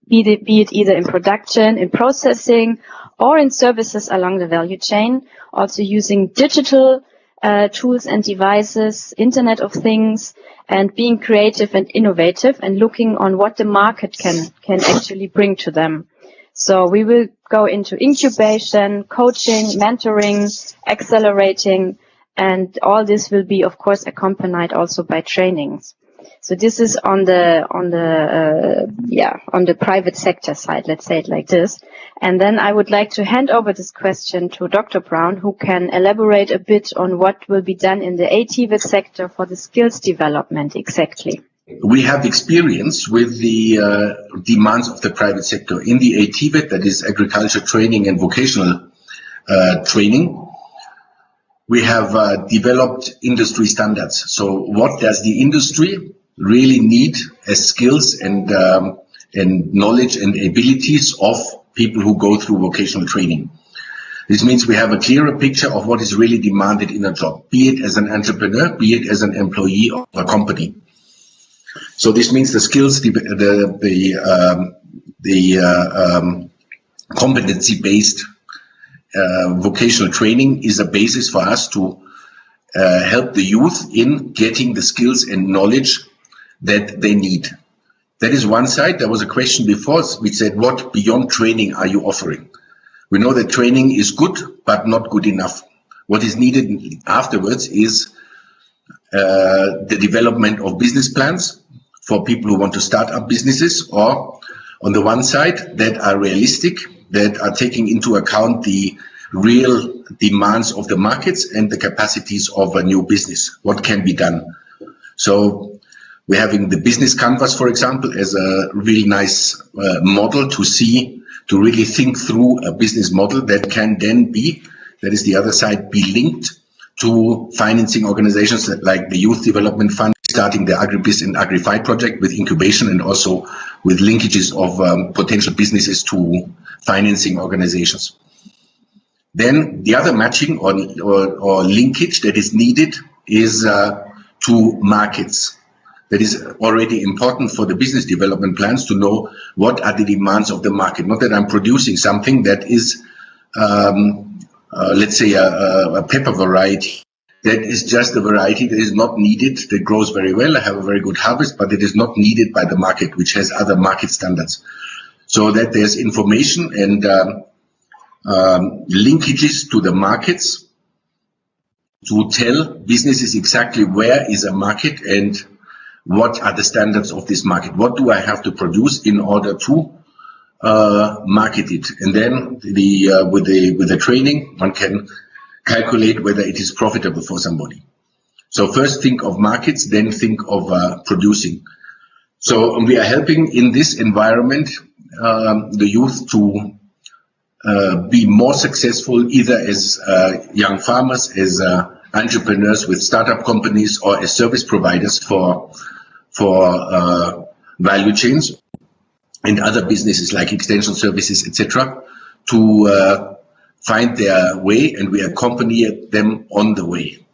be it, be it either in production, in processing, or in services along the value chain, also using digital uh, tools and devices, Internet of Things, and being creative and innovative and looking on what the market can, can actually bring to them. So we will go into incubation, coaching, mentoring, accelerating, and all this will be, of course, accompanied also by trainings. So this is on the on the uh, yeah on the private sector side. Let's say it like this. And then I would like to hand over this question to Dr. Braun, who can elaborate a bit on what will be done in the ATVET sector for the skills development exactly. We have experience with the uh, demands of the private sector in the ATVET, that is agriculture training and vocational uh, training we have uh, developed industry standards. So what does the industry really need as skills and um, and knowledge and abilities of people who go through vocational training? This means we have a clearer picture of what is really demanded in a job, be it as an entrepreneur, be it as an employee of a company. So this means the skills, the the the, um, the uh, um, competency-based uh, vocational training is a basis for us to uh, help the youth in getting the skills and knowledge that they need. That is one side. There was a question before which said, what beyond training are you offering? We know that training is good, but not good enough. What is needed afterwards is uh, the development of business plans for people who want to start up businesses or on the one side that are realistic that are taking into account the real demands of the markets and the capacities of a new business. What can be done? So we're having the business canvas, for example, as a really nice uh, model to see, to really think through a business model that can then be, that is the other side, be linked to financing organizations like the Youth Development Fund, starting the AgriBiz and AgriFi project with incubation and also with linkages of um, potential businesses to financing organizations. Then the other matching or, or, or linkage that is needed is uh, to markets. That is already important for the business development plans to know what are the demands of the market. Not that I'm producing something that is um, uh, let's say, a, a, pepper variety that is just a variety that is not needed, that grows very well, I have a very good harvest, but it is not needed by the market, which has other market standards. So that there's information and um, um, linkages to the markets to tell businesses exactly where is a market and what are the standards of this market. What do I have to produce in order to uh, market it, and then the uh, with the with the training one can calculate whether it is profitable for somebody. So first think of markets, then think of uh, producing. So we are helping in this environment um, the youth to uh, be more successful either as uh, young farmers, as uh, entrepreneurs with startup companies, or as service providers for for value chains and other businesses like extension services, etc., to uh, find their way, and we accompany them on the way.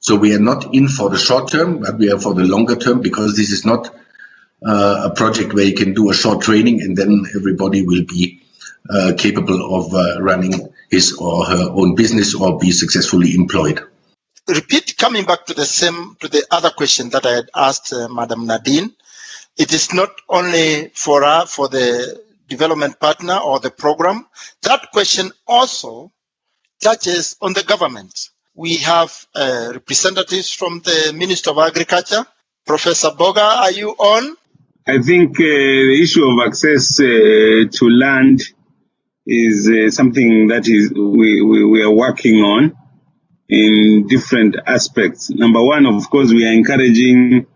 So we are not in for the short term, but we are for the longer term because this is not uh, a project where you can do a short training and then everybody will be uh, capable of uh, running his or her own business or be successfully employed. Repeat coming back to the same to the other question that I had asked uh, Madam Nadine it is not only for for the development partner or the program. That question also touches on the government. We have uh, representatives from the Minister of Agriculture. Professor Boga, are you on? I think uh, the issue of access uh, to land is uh, something that is we, we, we are working on in different aspects. Number one, of course, we are encouraging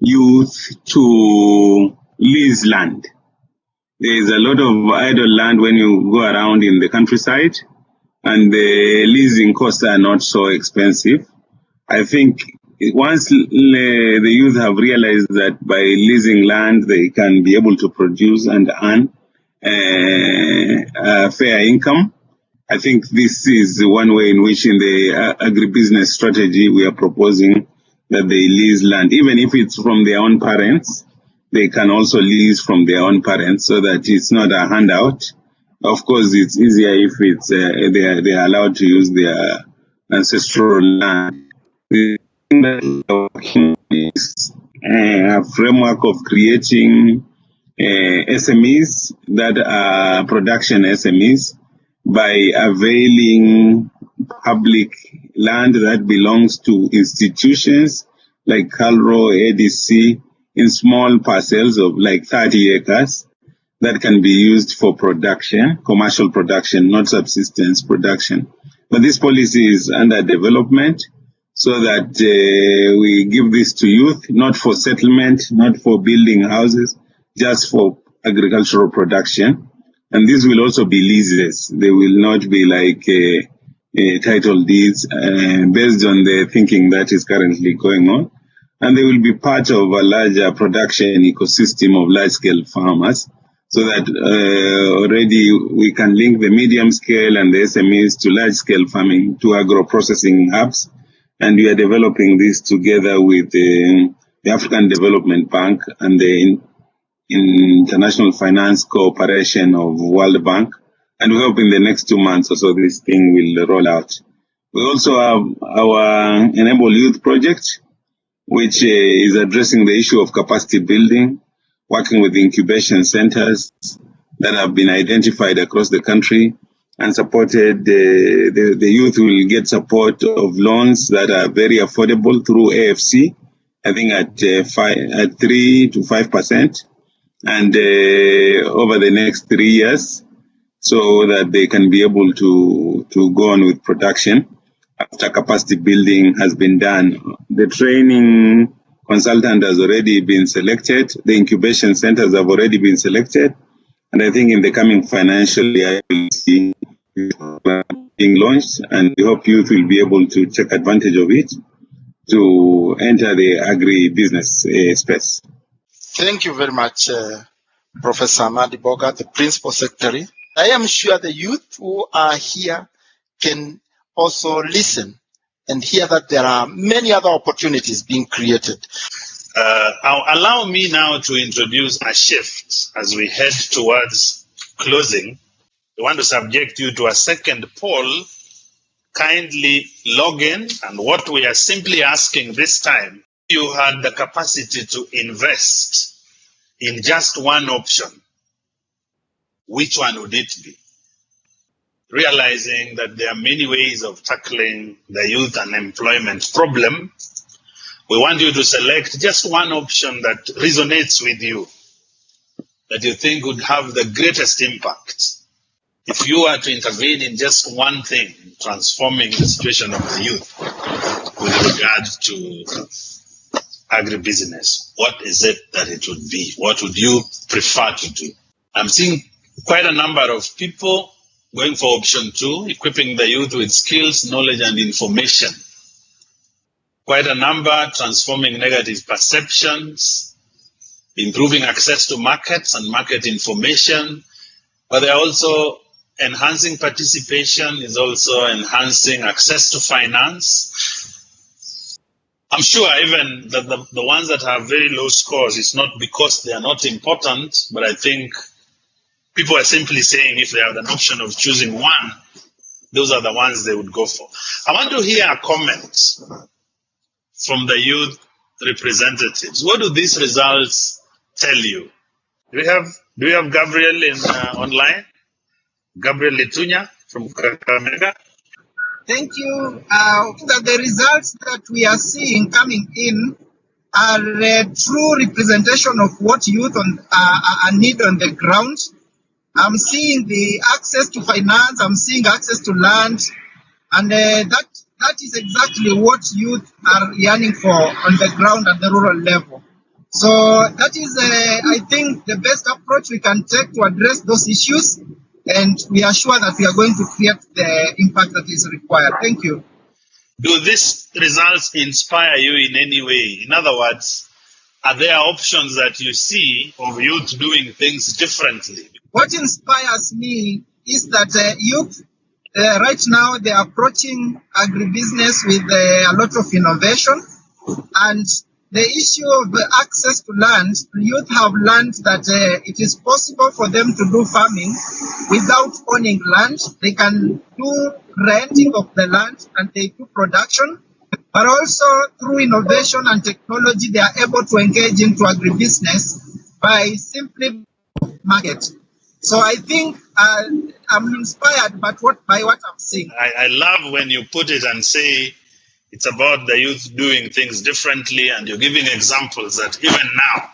youth to lease land. There is a lot of idle land when you go around in the countryside, and the leasing costs are not so expensive. I think once the youth have realized that by leasing land they can be able to produce and earn uh, a fair income, I think this is one way in which in the uh, agribusiness strategy we are proposing that they lease land, even if it's from their own parents. They can also lease from their own parents so that it's not a handout. Of course, it's easier if it's uh, they are they are allowed to use their ancestral land. The is uh, a framework of creating uh, SMEs that are production SMEs by availing public land that belongs to institutions like KALRO, ADC, in small parcels of like 30 acres that can be used for production, commercial production, not subsistence production. But this policy is under development so that uh, we give this to youth, not for settlement, not for building houses, just for agricultural production. And this will also be leases. They will not be like uh, uh, title deeds uh, based on the thinking that is currently going on. And they will be part of a larger production ecosystem of large scale farmers so that uh, already we can link the medium scale and the SMEs to large scale farming to agro processing hubs. And we are developing this together with the African Development Bank and the International Finance Cooperation of World Bank and we hope in the next two months or so this thing will roll out. We also have our Enable Youth project, which uh, is addressing the issue of capacity building, working with incubation centers that have been identified across the country and supported. Uh, the, the youth will get support of loans that are very affordable through AFC, I think at, uh, five, at 3 to 5%. And uh, over the next three years, so that they can be able to to go on with production after capacity building has been done. The training consultant has already been selected. The incubation centers have already been selected. And I think in the coming financial year, we'll see being launched and we hope youth will be able to take advantage of it to enter the agri-business uh, space. Thank you very much, uh, Professor Hamadi Boga, the Principal Secretary. I am sure the youth who are here can also listen and hear that there are many other opportunities being created. Uh, allow me now to introduce a shift as we head towards closing. I want to subject you to a second poll. Kindly log in, and what we are simply asking this time, you had the capacity to invest in just one option, which one would it be? Realizing that there are many ways of tackling the youth unemployment problem, we want you to select just one option that resonates with you, that you think would have the greatest impact. If you were to intervene in just one thing, transforming the situation of the youth with regard to agribusiness, what is it that it would be? What would you prefer to do? I'm seeing quite a number of people going for option two, equipping the youth with skills, knowledge, and information. Quite a number transforming negative perceptions, improving access to markets and market information, but they're also enhancing participation is also enhancing access to finance I'm sure even the, the, the ones that have very low scores, it's not because they are not important, but I think people are simply saying if they have an option of choosing one, those are the ones they would go for. I want to hear a comment from the youth representatives. What do these results tell you? Do we have do we have Gabriel in uh, online? Gabriel Litunya from Kakamega. Thank you. Uh, that the results that we are seeing coming in are a true representation of what youth on, uh, are need on the ground. I'm seeing the access to finance, I'm seeing access to land, and uh, that that is exactly what youth are yearning for on the ground at the rural level. So that is, uh, I think, the best approach we can take to address those issues and we are sure that we are going to create the impact that is required. Thank you. Do these results inspire you in any way? In other words, are there options that you see of youth doing things differently? What inspires me is that uh, youth uh, right now they're approaching agribusiness with uh, a lot of innovation and the issue of access to land, youth have learned that uh, it is possible for them to do farming without owning land. They can do renting of the land and they do production, but also through innovation and technology, they are able to engage into agribusiness by simply market. So I think uh, I'm inspired by what, by what I'm seeing. I, I love when you put it and say it's about the youth doing things differently, and you're giving examples that even now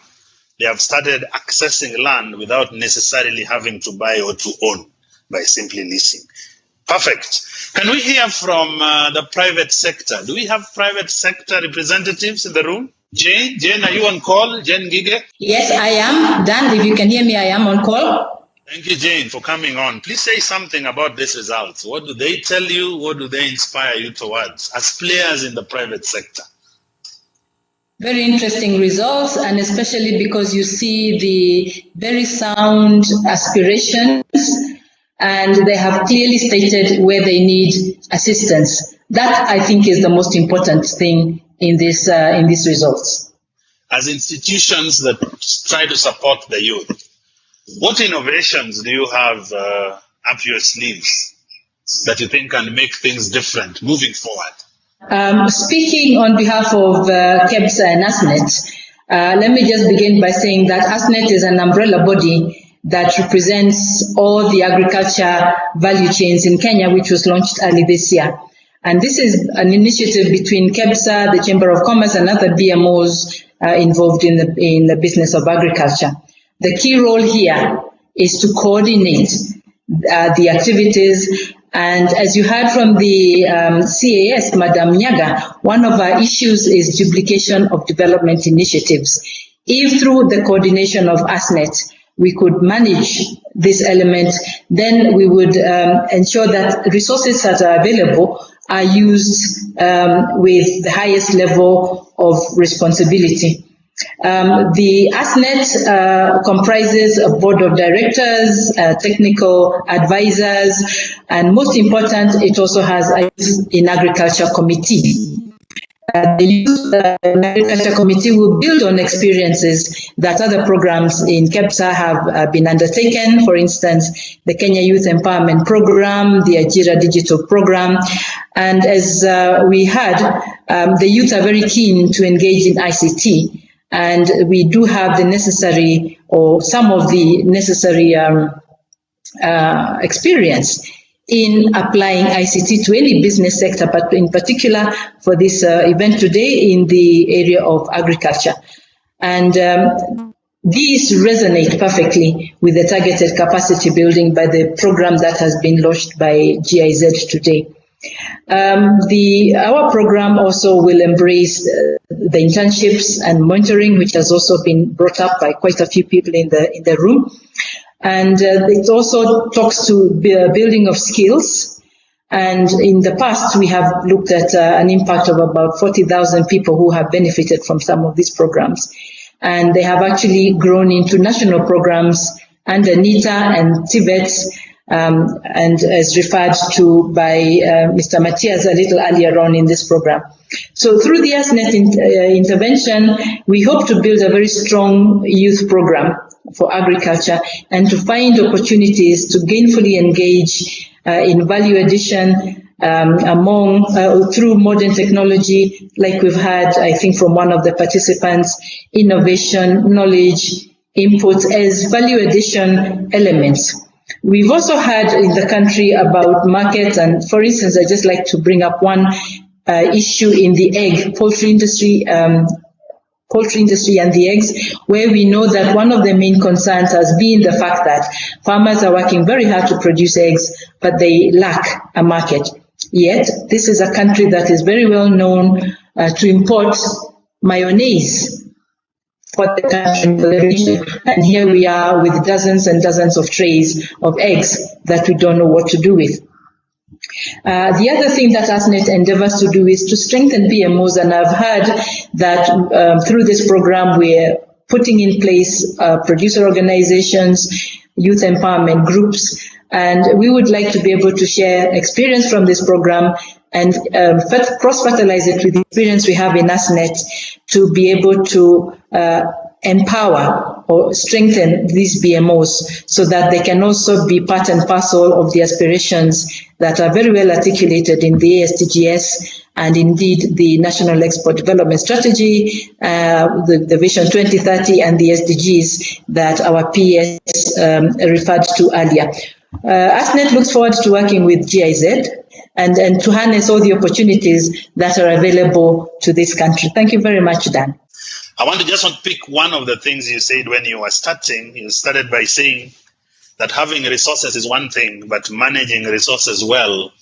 they have started accessing land without necessarily having to buy or to own by simply leasing. Perfect. Can we hear from uh, the private sector? Do we have private sector representatives in the room? Jane, Jane, are you on call? Jane Gige? Yes, I am. Dan, if you can hear me, I am on call. Thank you, Jane, for coming on. Please say something about these results. What do they tell you? What do they inspire you towards as players in the private sector? Very interesting results, and especially because you see the very sound aspirations and they have clearly stated where they need assistance. That I think is the most important thing in this uh, in these results. As institutions that try to support the youth, what innovations do you have uh, up your sleeves that you think can make things different moving forward? Um, speaking on behalf of uh, KEPSA and ASNET, uh, let me just begin by saying that ASNET is an umbrella body that represents all the agriculture value chains in Kenya, which was launched early this year. And this is an initiative between KEPSA, the Chamber of Commerce, and other BMOs uh, involved in the, in the business of agriculture. The key role here is to coordinate uh, the activities And as you heard from the um, CAS, Madam Nyaga, one of our issues is duplication of development initiatives. If through the coordination of ASNET, we could manage this element, then we would um, ensure that resources that are available are used um, with the highest level of responsibility. Um, the ASNET uh, comprises a board of directors, uh, technical advisors, and most important, it also has a in agriculture committee. Uh, the Youth uh, Agriculture Committee will build on experiences that other programs in KEPSA have uh, been undertaken. For instance, the Kenya Youth Empowerment Program, the Ajira Digital Program. And as uh, we heard, um, the youth are very keen to engage in ICT. And we do have the necessary, or some of the necessary um, uh, experience in applying ICT to any business sector, but in particular for this uh, event today in the area of agriculture. And um, these resonate perfectly with the targeted capacity building by the program that has been launched by GIZ today. Um, the our program also will embrace uh, the internships and monitoring, which has also been brought up by quite a few people in the in the room. And uh, it also talks to building of skills. And in the past, we have looked at uh, an impact of about 40,000 people who have benefited from some of these programs. And they have actually grown into national programs under NITA and TVET, um, and as referred to by uh, Mr. Matthias a little earlier on in this program. So through the ASNET in, uh, intervention, we hope to build a very strong youth program for agriculture and to find opportunities to gainfully engage uh, in value addition um, among uh, through modern technology, like we've had, I think, from one of the participants, innovation, knowledge, inputs as value addition elements. We've also had in the country about markets, and for instance, I just like to bring up one uh, issue in the egg poultry industry um, poultry industry and the eggs, where we know that one of the main concerns has been the fact that farmers are working very hard to produce eggs, but they lack a market. Yet, this is a country that is very well known uh, to import mayonnaise for the country, for the region. And here we are with dozens and dozens of trays of eggs that we don't know what to do with. Uh, the other thing that ASNET endeavors to do is to strengthen BMOs, and I've heard that um, through this program we're putting in place uh, producer organizations, youth empowerment groups, and we would like to be able to share experience from this program and um, cross-fertilize it with the experience we have in ASNET to be able to uh, empower or strengthen these BMOs so that they can also be part and parcel of the aspirations that are very well articulated in the ASTGS and indeed the National Export Development Strategy, uh, the, the, Vision 2030 and the SDGs that our PS um, referred to earlier. Uh, ASNET looks forward to working with GIZ and, and to harness all the opportunities that are available to this country. Thank you very much, Dan. I want to just pick one of the things you said when you were starting. You started by saying that having resources is one thing, but managing resources well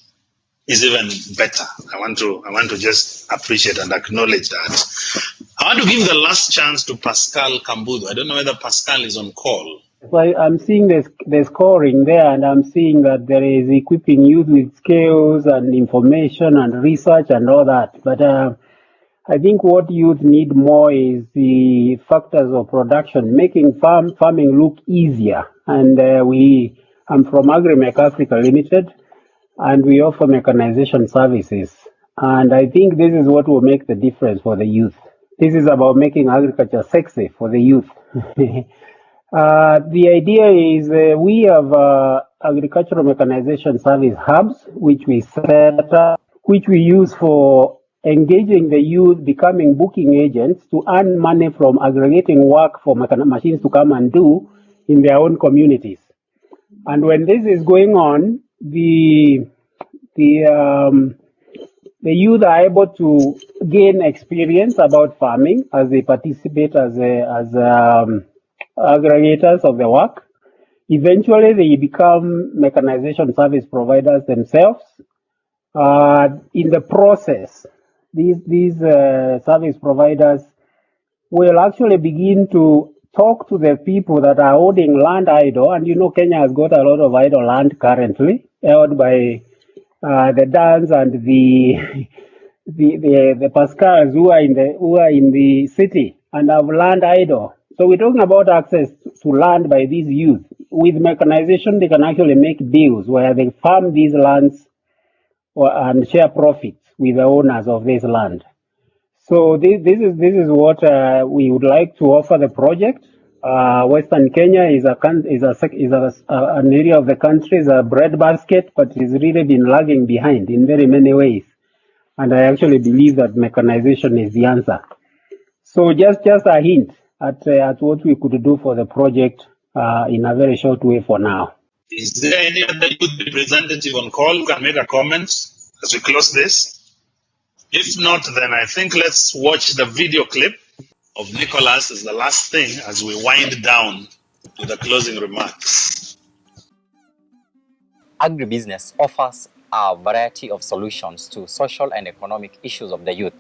is even better. I want to I want to just appreciate and acknowledge that. I want to give the last chance to Pascal Kaumbutho. I don't know whether Pascal is on call. So I, am seeing the, the scoring there, and I'm seeing that there is equipping youth with skills and information and research and all that. But uh, I think what youth need more is the factors of production, making farm farming look easier. And uh, we, I'm from AgriMech Africa Limited, and we offer mechanization services. And I think this is what will make the difference for the youth. This is about making agriculture sexy for the youth. (laughs) uh, the idea is uh, we have uh, agricultural mechanization service hubs, which we set up, which we use for engaging the youth becoming booking agents to earn money from aggregating work for machines to come and do in their own communities. And when this is going on, the the um, the youth are able to gain experience about farming as they participate as a, as um, aggregators of the work. Eventually, they become mechanization service providers themselves. Uh, in the process, these these uh, service providers will actually begin to talk to the people that are holding land idle. And you know, Kenya has got a lot of idle land currently held by uh, the Dans and the, (laughs) the the the Pascals who are in the who are in the city and have land idle. So we're talking about access to land by these youth. With mechanization, they can actually make deals where they farm these lands or, and share profits with the owners of this land. So this, this is this is what uh, we would like to offer the project. Uh, Western Kenya is a is a is a, an area of the country is a breadbasket, but it's really been lagging behind in very many ways. And I actually believe that mechanization is the answer. So just just a hint at uh, at what we could do for the project uh, in a very short way for now. Is there any other youth representative on call who can make a comment as we close this? If not, then I think let's watch the video clip of Nicholas as the last thing as we wind down to the closing remarks. Agribusiness offers a variety of solutions to social and economic issues of the youth.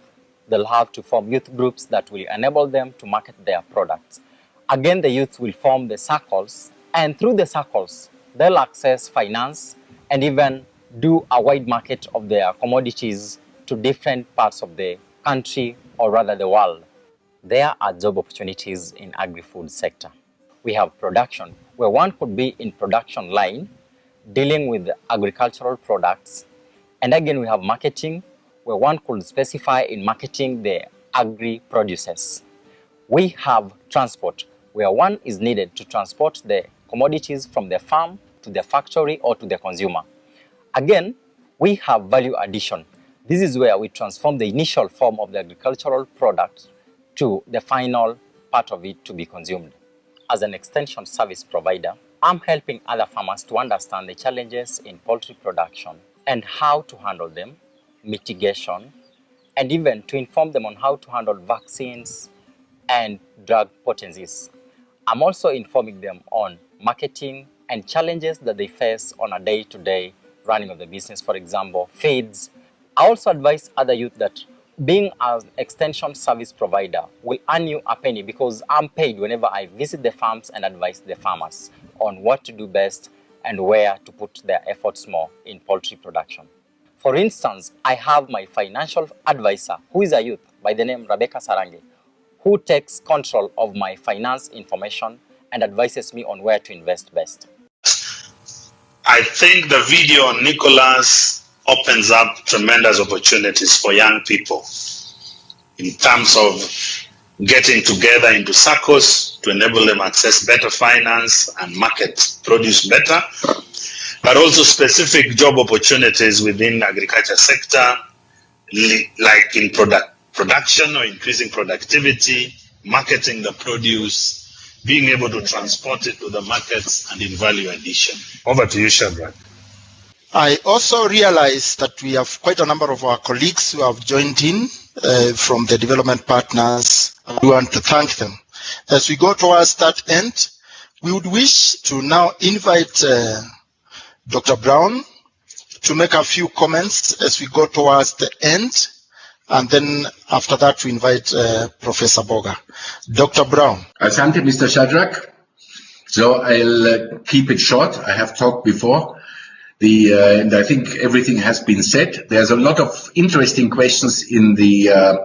They'll have to form youth groups that will enable them to market their products. Again, the youth will form the circles, and through the circles, they'll access finance and even do a wide market of their commodities to different parts of the country or rather the world. There are job opportunities in agri-food sector. We have production where one could be in production line dealing with agricultural products. And again, we have marketing where one could specify in marketing the agri produces. We have transport where one is needed to transport the commodities from the farm to the factory or to the consumer. Again, we have value addition. This is where we transform the initial form of the agricultural product to the final part of it to be consumed. As an extension service provider, I'm helping other farmers to understand the challenges in poultry production and how to handle them, mitigation, and even to inform them on how to handle vaccines and drug potencies. I'm also informing them on marketing and challenges that they face on a day-to-day running of the business, for example, feeds. I also advise other youth that being an extension service provider will earn you a penny because I'm paid whenever I visit the farms and advise the farmers on what to do best and where to put their efforts more in poultry production. For instance, I have my financial advisor, who is a youth by the name Rebecca Sarange, who takes control of my finance information and advises me on where to invest best. I think the video on Nicholas opens up tremendous opportunities for young people in terms of getting together into circles to enable them access better finance and market produce better, but also specific job opportunities within agriculture sector, like in product production or increasing productivity, marketing the produce, being able to transport it to the markets and in value addition. Over to you, Shadrach. I also realize that we have quite a number of our colleagues who have joined in uh, from the development partners. We want to thank them. As we go towards that end, we would wish to now invite uh, Dr. Braun to make a few comments as we go towards the end. And then after that, we invite uh, Professor Boga. Dr. Braun. Asante, Mr. Shadrach. So I'll uh, keep it short. I have talked before. The, uh, and I think everything has been said. There's a lot of interesting questions in the uh,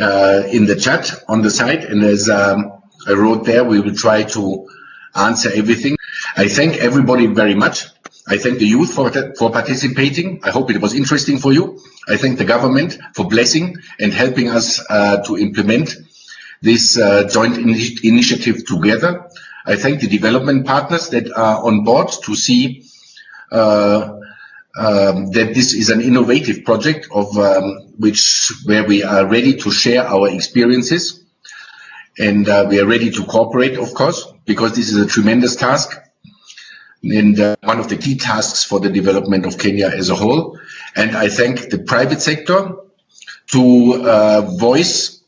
uh, in the chat on the site, and as um, I wrote there, we will try to answer everything. I thank everybody very much. I thank the youth for for participating. I hope it was interesting for you. I thank the government for blessing and helping us uh, to implement this uh, joint ini- initiative together. I thank the development partners that are on board to see uh, um, that this is an innovative project of um, which where we are ready to share our experiences and uh, we are ready to cooperate, of course, because this is a tremendous task and uh, one of the key tasks for the development of Kenya as a whole. And I thank the private sector to uh, voice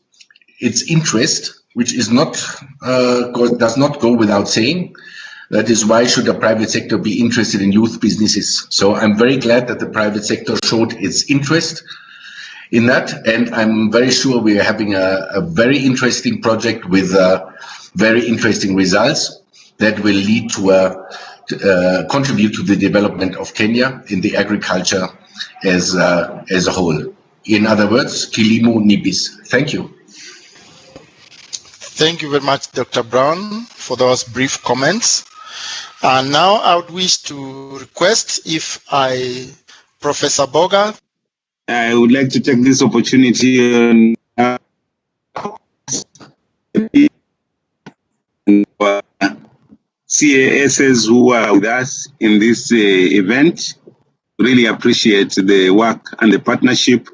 its interest, which is not uh, go, does not go without saying. That is why should the private sector be interested in youth businesses? So I'm very glad that the private sector showed its interest in that. And I'm very sure we are having a, a very interesting project with uh, very interesting results that will lead to a, uh, contribute to the development of Kenya in the agriculture as, uh, as a whole. In other words, Kilimo Nibis. Thank you. Thank you very much, Dr. Braun, for those brief comments. And now I would wish to request if I, Professor Boga. I would like to take this opportunity and CASs who are with us in this uh, event. Really appreciate the work and the partnership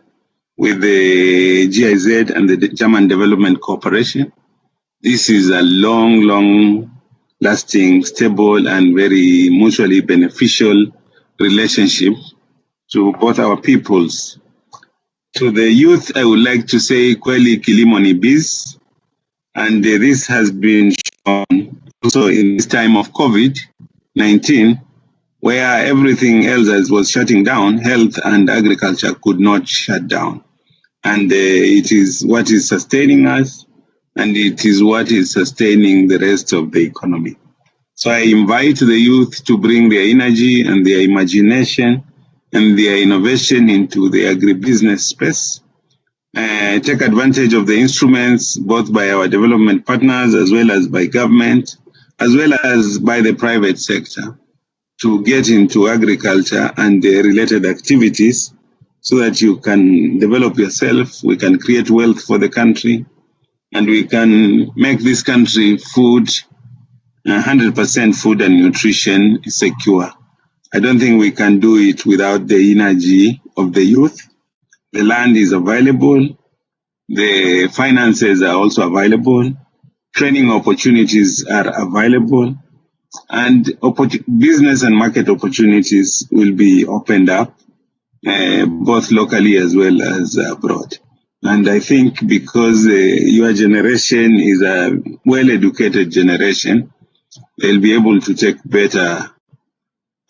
with the GIZ and the German Development Corporation. This is a long, long lasting, stable, and very mutually beneficial relationship to both our peoples. To the youth, I would like to say Kweli Kilimoni Biz, and uh, this has been shown also in this time of COVID-19, where everything else was shutting down, health and agriculture could not shut down. And uh, it is what is sustaining us, and it is what is sustaining the rest of the economy. So I invite the youth to bring their energy and their imagination and their innovation into the agribusiness space. Uh, take advantage of the instruments both by our development partners as well as by government, as well as by the private sector to get into agriculture and the related activities so that you can develop yourself, we can create wealth for the country, and we can make this country food, uh, 100% food and nutrition secure. I don't think we can do it without the energy of the youth. The land is available. The finances are also available. Training opportunities are available. And business and market opportunities will be opened up, uh, both locally as well as abroad. And I think because uh, your generation is a well educated generation, they'll be able to take better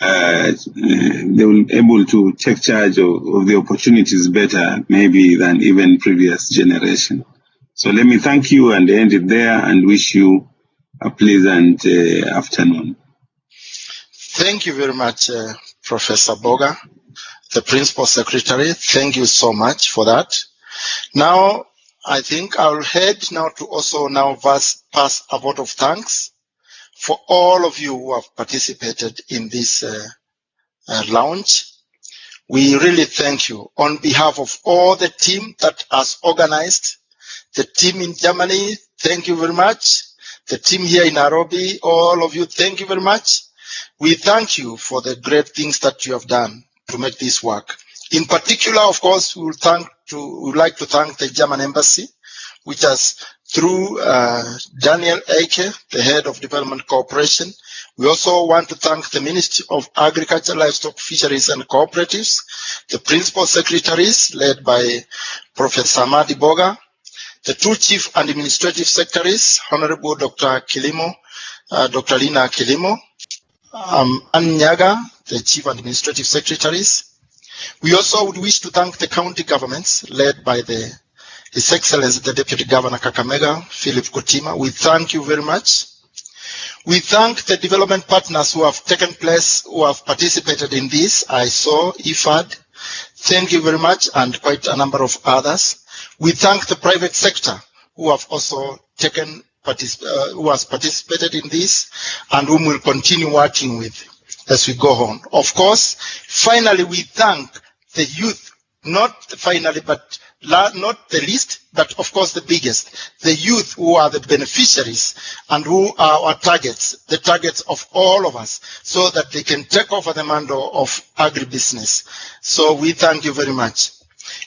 uh, they will be able to take charge of, of, the opportunities better maybe than even previous generation. So let me thank you and end it there and wish you a pleasant uh, afternoon. Thank you very much, uh, Professor Boga, the Principal Secretary. Thank you so much for that. Now, I think I'll head now to also now pass, a vote of thanks for all of you who have participated in this uh, uh, launch. We really thank you on behalf of all the team that has organized, the team in Germany, thank you very much. The team here in Nairobi, all of you, thank you very much. We thank you for the great things that you have done to make this work. In particular, of course, we will thank to, we would like to thank the German embassy, which has through uh, Daniel Eike, the head of Development Cooperation. We also want to thank the Ministry of Agriculture, Livestock, Fisheries and Cooperatives, the principal secretaries led by Professor Hamadi Boga, the two chief administrative secretaries, Honorable Dr. Kilimo, uh, Dr. Linah Kilimo, um, Ann Nyaga, the chief administrative secretaries. We also would wish to thank the county governments led by the his Excellency the Deputy Governor Kakamega, Philip Kutima, we thank you very much. We thank the development partners who have taken place, who have participated in this. I saw IFAD. Thank you very much, and quite a number of others. We thank the private sector who have also taken, particip uh, who has participated in this, and whom we'll continue working with as we go on. Of course, finally, we thank the youth, not finally, but not the least, but of course the biggest, the youth who are the beneficiaries and who are our targets, the targets of all of us, so that they can take over the mantle of agribusiness. So we thank you very much.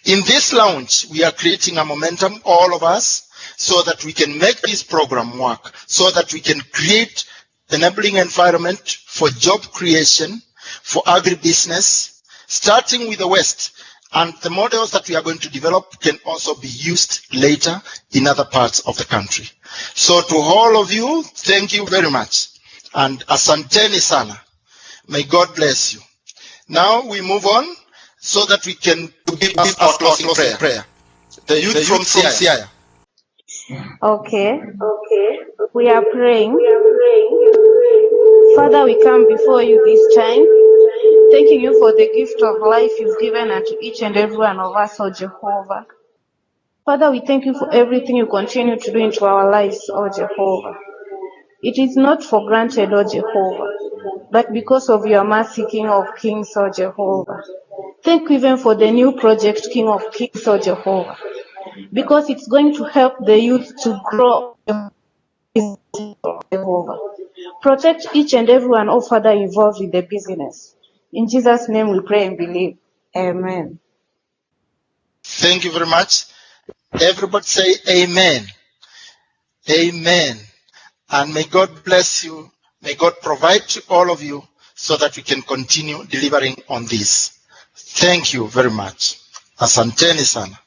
In this launch, we are creating a momentum, all of us, so that we can make this program work, so that we can create an enabling environment for job creation, for agribusiness, starting with the West, and the models that we are going to develop can also be used later in other parts of the country. So to all of you, thank you very much. And asanteni sana. May God bless you. Now we move on so that we can give us our closing prayer. The youth, from Siaya. Okay. Okay. We are praying. Father, we come before you this time, thanking you for the gift of life you've given unto each and every one of us, O Jehovah. Father, we thank you for everything you continue to do into our lives, O Jehovah. It is not for granted, O Jehovah, but because of your mercy, King of Kings, O Jehovah. Thank you even for the new project, King of Kings, or Jehovah, because it's going to help the youth to grow, Jehovah. Protect each and everyone, oh Father, involved in the business. In Jesus' name we pray and believe. Amen. Thank you very much. Everybody say amen. Amen. And may God bless you. May God provide to all of you so that we can continue delivering on this. Thank you very much. Asanteni sana.